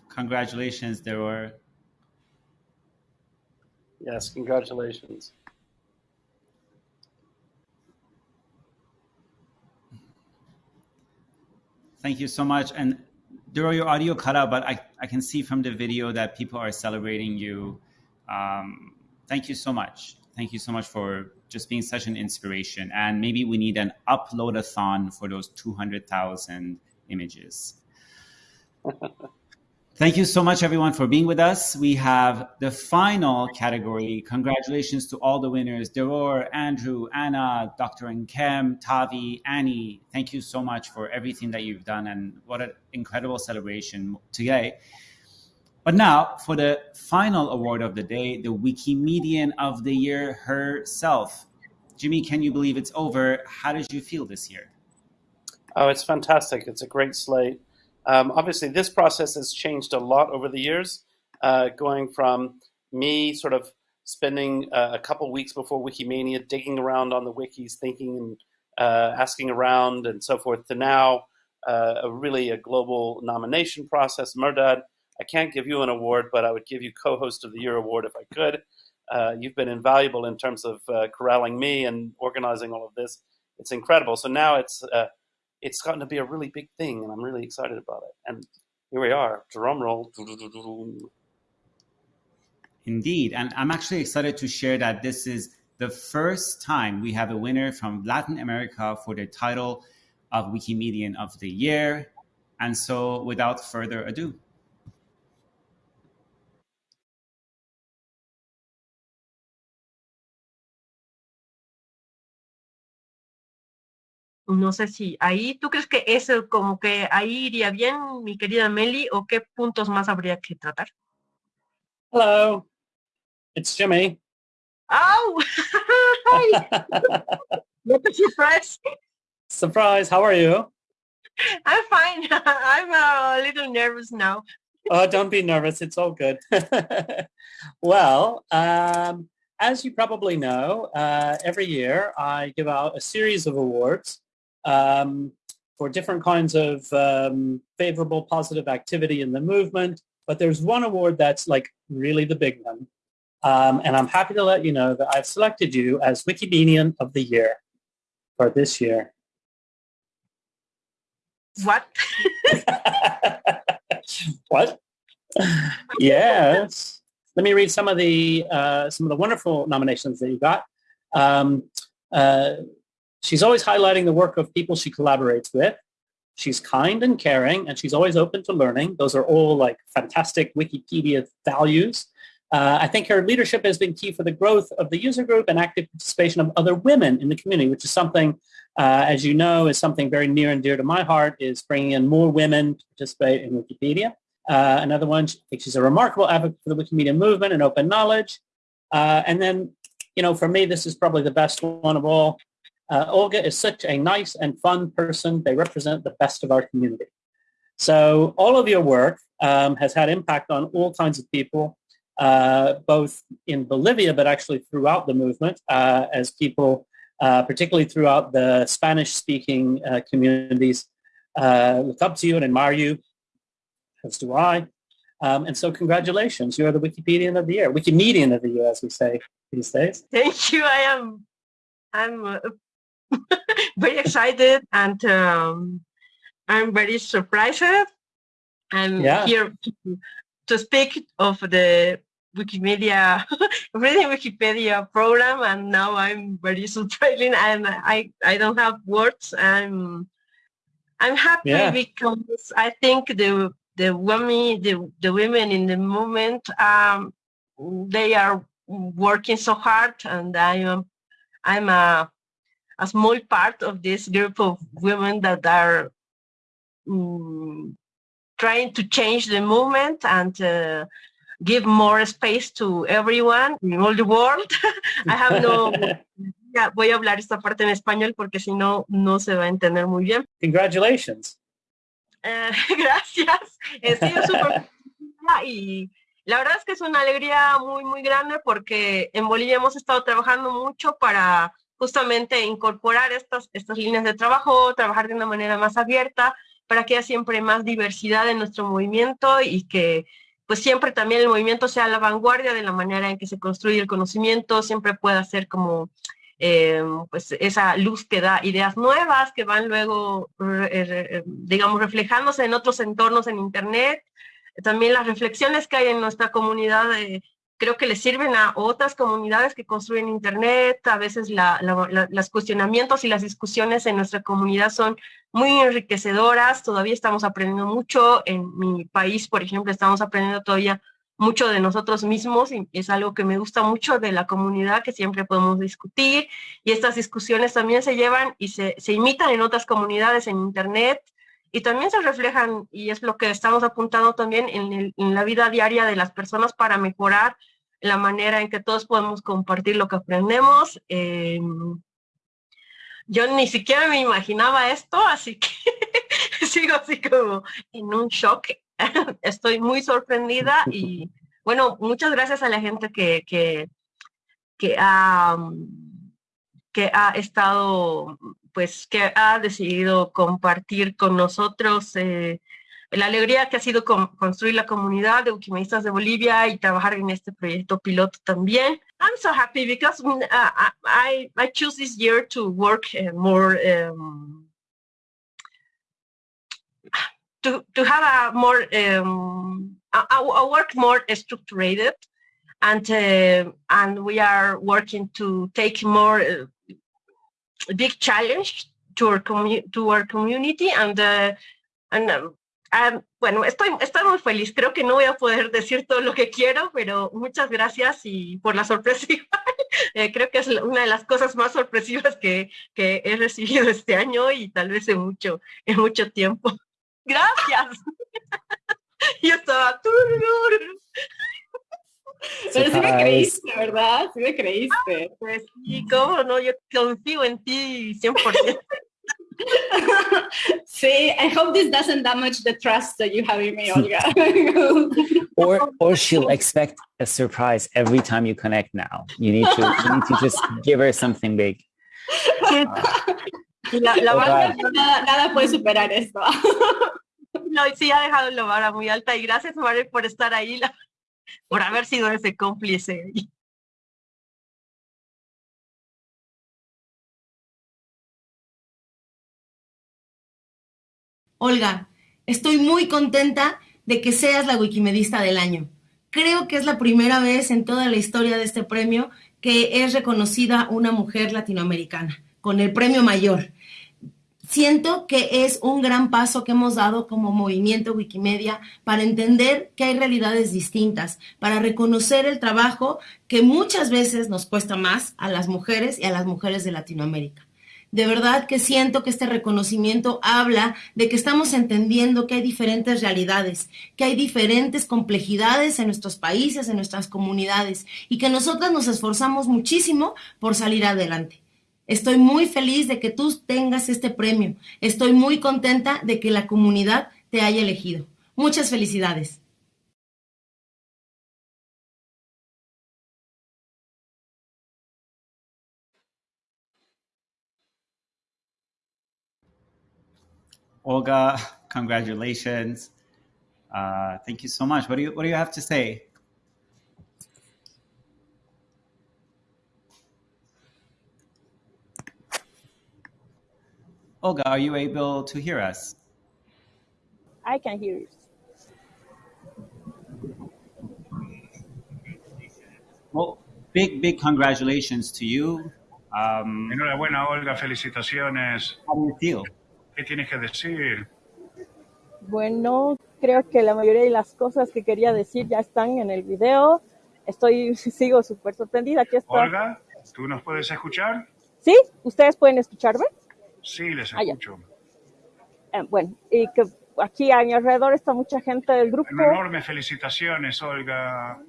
Congratulations, Deror. Yes, congratulations. Thank you so much. And Duro, your audio cut out, but I, I can see from the video that people are celebrating you. Um, thank you so much. Thank you so much for just being such an inspiration. And maybe we need an upload-a-thon for those 200,000 images. Thank you so much, everyone, for being with us. We have the final category. Congratulations to all the winners Deror, Andrew, Anna, Dr. Nkem, Tavi, Annie. Thank you so much for everything that you've done, and what an incredible celebration today. But now, for the final award of the day, the Wikimedian of the Year herself. Jimmy, can you believe it's over? How did you feel this year? Oh, it's fantastic. It's a great slate. Um, obviously, this process has changed a lot over the years, uh, going from me sort of spending uh, a couple weeks before Wikimania digging around on the wikis, thinking and uh, asking around and so forth, to now uh, a really a global nomination process. Mehrdad, I can't give you an award, but I would give you co-host of the year award if I could. Uh, you've been invaluable in terms of uh, corralling me and organizing all of this. It's incredible. So now it's it's gotten to be a really big thing, and I'm really excited about it. And here we are, drum roll. Indeed. And I'm actually excited to share that this is the first time we have a winner from Latin America for the title of Wikimedian of the Year. And so, without further ado, No sé si ahí, ¿tú crees que eso como que ahí iría bien, mi querida Meli, o qué puntos más habría que tratar? Hello, it's Jimmy. Oh, hi. what a surprise. Surprise, how are you? I'm fine. I'm a little nervous now. oh, don't be nervous. It's all good. well, um, as you probably know, uh, every year I give out a series of awards um, for different kinds of um, favorable positive activity in the movement. But there's one award that's like really the big one. Um, and I'm happy to let you know that I've selected you as Wikimedian of the Year for this year. What? what? yes. Let me read some of the uh, some of the wonderful nominations that you got. Um, uh, she's always highlighting the work of people she collaborates with. She's kind and caring, and she's always open to learning. Those are all like fantastic Wikipedia values. Uh, I think her leadership has been key for the growth of the user group and active participation of other women in the community, which is something, uh, as you know, is something very near and dear to my heart, is bringing in more women to participate in Wikipedia. Uh, another one, I think she's a remarkable advocate for the Wikimedia movement and open knowledge. Uh, and then, you know, for me, this is probably the best one of all. Uh, Olga is such a nice and fun person. They represent the best of our community. So all of your work um, has had impact on all kinds of people, uh, both in Bolivia, but actually throughout the movement, uh, as people, uh, particularly throughout the Spanish-speaking uh, communities, uh, look up to you and admire you, as do I. Um, and so congratulations, you're the Wikipedian of the year, Wikimedian of the year, as we say these days. Thank you. I am I'm very excited and um, I'm very surprised. I'm Yeah. here to, to speak of the Wikimedia, reading Wikipedia program, and now I'm very surprised and I, I don't have words. I'm I'm happy Yeah. because I think the the women the, the women in the movement um, they are working so hard and I am I'm a a small part of this group of women that are mm, trying to change the movement and uh, give more space to everyone in all the world. I have no ya, voy a hablar esta parte en español porque si no no se va a entender muy bien. Congratulations. Eh, gracias. He sido súper y la verdad es que es una alegría muy, muy grande porque en Bolivia hemos estado trabajando mucho para justamente incorporar estas, líneas de trabajo, trabajar de una manera más abierta, para que haya siempre más diversidad en nuestro movimiento y que pues siempre también el movimiento sea la vanguardia de la manera en que se construye el conocimiento, siempre pueda ser como eh, pues esa luz que da ideas nuevas que van luego, re- digamos, reflejándose en otros entornos en Internet. También las reflexiones que hay en nuestra comunidad eh, creo que le sirven a otras comunidades que construyen Internet. A veces la- los cuestionamientos y las discusiones en nuestra comunidad son muy enriquecedoras. Todavía estamos aprendiendo mucho. En mi país, por ejemplo, estamos aprendiendo todavía mucho de nosotros mismos y es algo que me gusta mucho de la comunidad que siempre podemos discutir y estas discusiones también se llevan y se imitan en otras comunidades en internet y también se reflejan y es lo que estamos apuntando también en, el- en la vida diaria de las personas para mejorar la manera en que todos podemos compartir lo que aprendemos. Eh, yo ni siquiera me imaginaba esto, así que sigo así como en un shock. Estoy muy sorprendida y bueno, muchas gracias a la gente que, que, que ha, que ha estado, pues que ha decidido compartir con nosotros eh, la alegría que ha sido con- construir la comunidad de Wikimedistas de Bolivia y trabajar en este proyecto piloto también. I'm so happy because mm, I, I choose this year to work uh, more um, to, to have a more um, a, work more structured and uh, and we are working to take more big challenge to our to our community and uh, and um, um, bueno estoy estoy muy feliz. Creo que no voy a poder decir todo lo que quiero pero muchas gracias y por la sorpresa igual. Eh, creo que es una de las cosas más sorpresivas que, que he recibido este año y tal vez en mucho en mucho tiempo. Gracias. Yo estaba Pero sí me creíste, ¿verdad? Sí me creíste. Pues sí, cómo no, yo confío en ti 100%. See, I hope this doesn't damage the trust that you have in me, Olga. Or or she'll expect a surprise every time you connect now. You need to you need to just give her something big. La, la God. nada, nada puede superar esto. no, sí ha dejado la vara muy alta y gracias Mare por estar ahí, la- por haber sido ese cómplice. Olga, estoy muy contenta de que seas la Wikimedista del año. Creo que es la primera vez en toda la historia de este premio que es reconocida una mujer latinoamericana con el premio mayor. Siento que es un gran paso que hemos dado como movimiento Wikimedia para entender que hay realidades distintas, para reconocer el trabajo que muchas veces nos cuesta más a las mujeres y a las mujeres de Latinoamérica. De verdad que siento que este reconocimiento habla de que estamos entendiendo que hay diferentes realidades, que hay diferentes complejidades en nuestros países, en nuestras comunidades y que nosotras nos esforzamos muchísimo por salir adelante. Estoy muy feliz de que tú tengas este premio. Estoy muy contenta de que la comunidad te haya elegido. Muchas felicidades. Olga, congratulations. Uh, thank you so much. What do you What do you have to say? Olga, are you able to hear us? I can hear you. Well, big, big congratulations to you. Um, Enhorabuena, Olga, felicitaciones. how do you feel? ¿Qué tienes que decir? Bueno, creo que la mayoría de las cosas que quería decir ya están en el video. Estoy, sigo súper sorprendida. Aquí está. Olga, ¿tú nos puedes escuchar? ¿Sí? ¿Ustedes pueden escucharme? Sí, les Ah, escucho. Eh, bueno, y que aquí a mi alrededor está mucha gente del grupo. Enormes felicitaciones, Olga.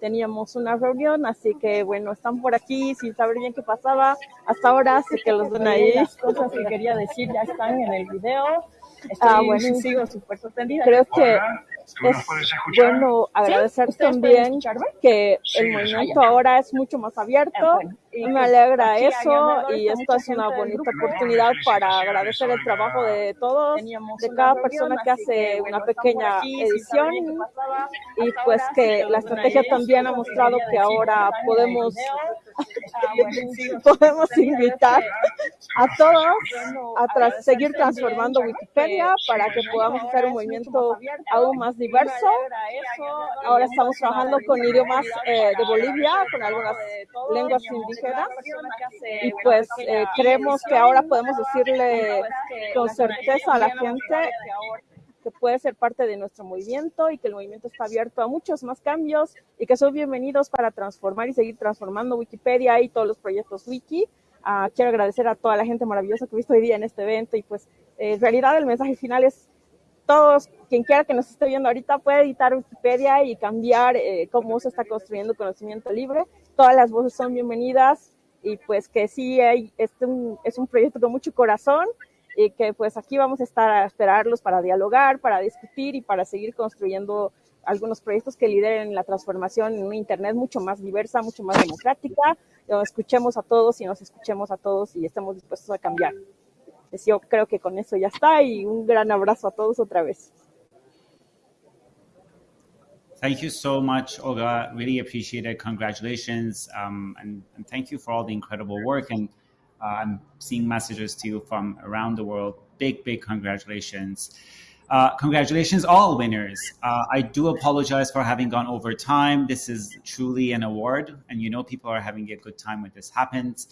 Teníamos una reunión, así que bueno, están por aquí sin saber bien qué pasaba. Hasta ahora sé que los ven ahí. Las cosas que quería decir ya están en el video. Estoy- ah, bueno, sigo súper sorprendida. Creo que Olga, ¿tú nos es puedes escuchar? bueno agradecer ¿Ustedes pueden también que Sí, el movimiento ahora es mucho más abierto. Eh, bueno, me alegra eso y esta es una bonita oportunidad para agradecer el trabajo de todos, de cada persona que hace una pequeña edición. y pues que la estrategia también ha mostrado que ahora podemos Ah, bueno, podemos invitar a todos a seguir transformando Wikipedia para que podamos hacer un movimiento aún más diverso. Ahora estamos trabajando con idiomas eh, de Bolivia, con algunas lenguas indígenas y pues eh, creemos que ahora podemos decirle con certeza a la gente que puede ser parte de nuestro movimiento y que el movimiento está abierto a muchos más cambios y que son bienvenidos para transformar y seguir transformando Wikipedia y todos los proyectos wiki. Ah, quiero agradecer a toda la gente maravillosa que he visto hoy día en este evento y pues en realidad el mensaje final es todos, quien quiera que nos esté viendo ahorita puede editar Wikipedia y cambiar eh, cómo se está construyendo conocimiento libre. Todas las voces son bienvenidas y pues que sí es un, es un proyecto con mucho corazón y que pues aquí vamos a estar a esperarlos para dialogar, para discutir y para seguir construyendo algunos proyectos que lideren la transformación en una Internet mucho más diversa, mucho más democrática, donde escuchemos a todos y nos escuchemos a todos y estemos dispuestos a cambiar. Pues yo creo que con eso ya está y un gran abrazo a todos otra vez. Thank you so much, Olga. Really appreciate it. Congratulations. Um, and, and thank you for all the incredible work. And uh, I'm seeing messages to you from around the world. Big, big congratulations. Uh, congratulations, all winners. Uh, I do apologize for having gone over time. This is truly an award, and you know people are having a good time when this happens.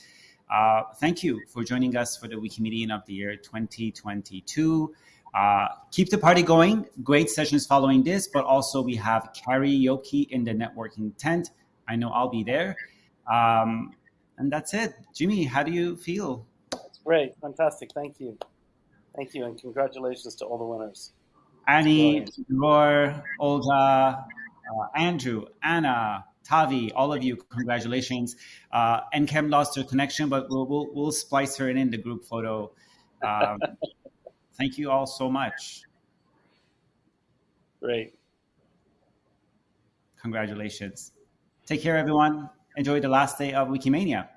Uh, thank you for joining us for the Wikimedian of the Year 2022. Uh, keep the party going. Great sessions following this, but also we have karaoke in the networking tent. I know I'll be there. Um, and that's it. Jimmy, how do you feel? It's great, fantastic. Thank you, thank you, and congratulations to all the winners. Annie, Roar, Olga, uh, Andrew, Anna, Tavi, all of you, congratulations. Uh, Nkem lost her connection, but we'll, we'll, we'll splice her in in the group photo. Um, thank you all so much. Great. Congratulations. Take care, everyone. Enjoy the last day of Wikimania.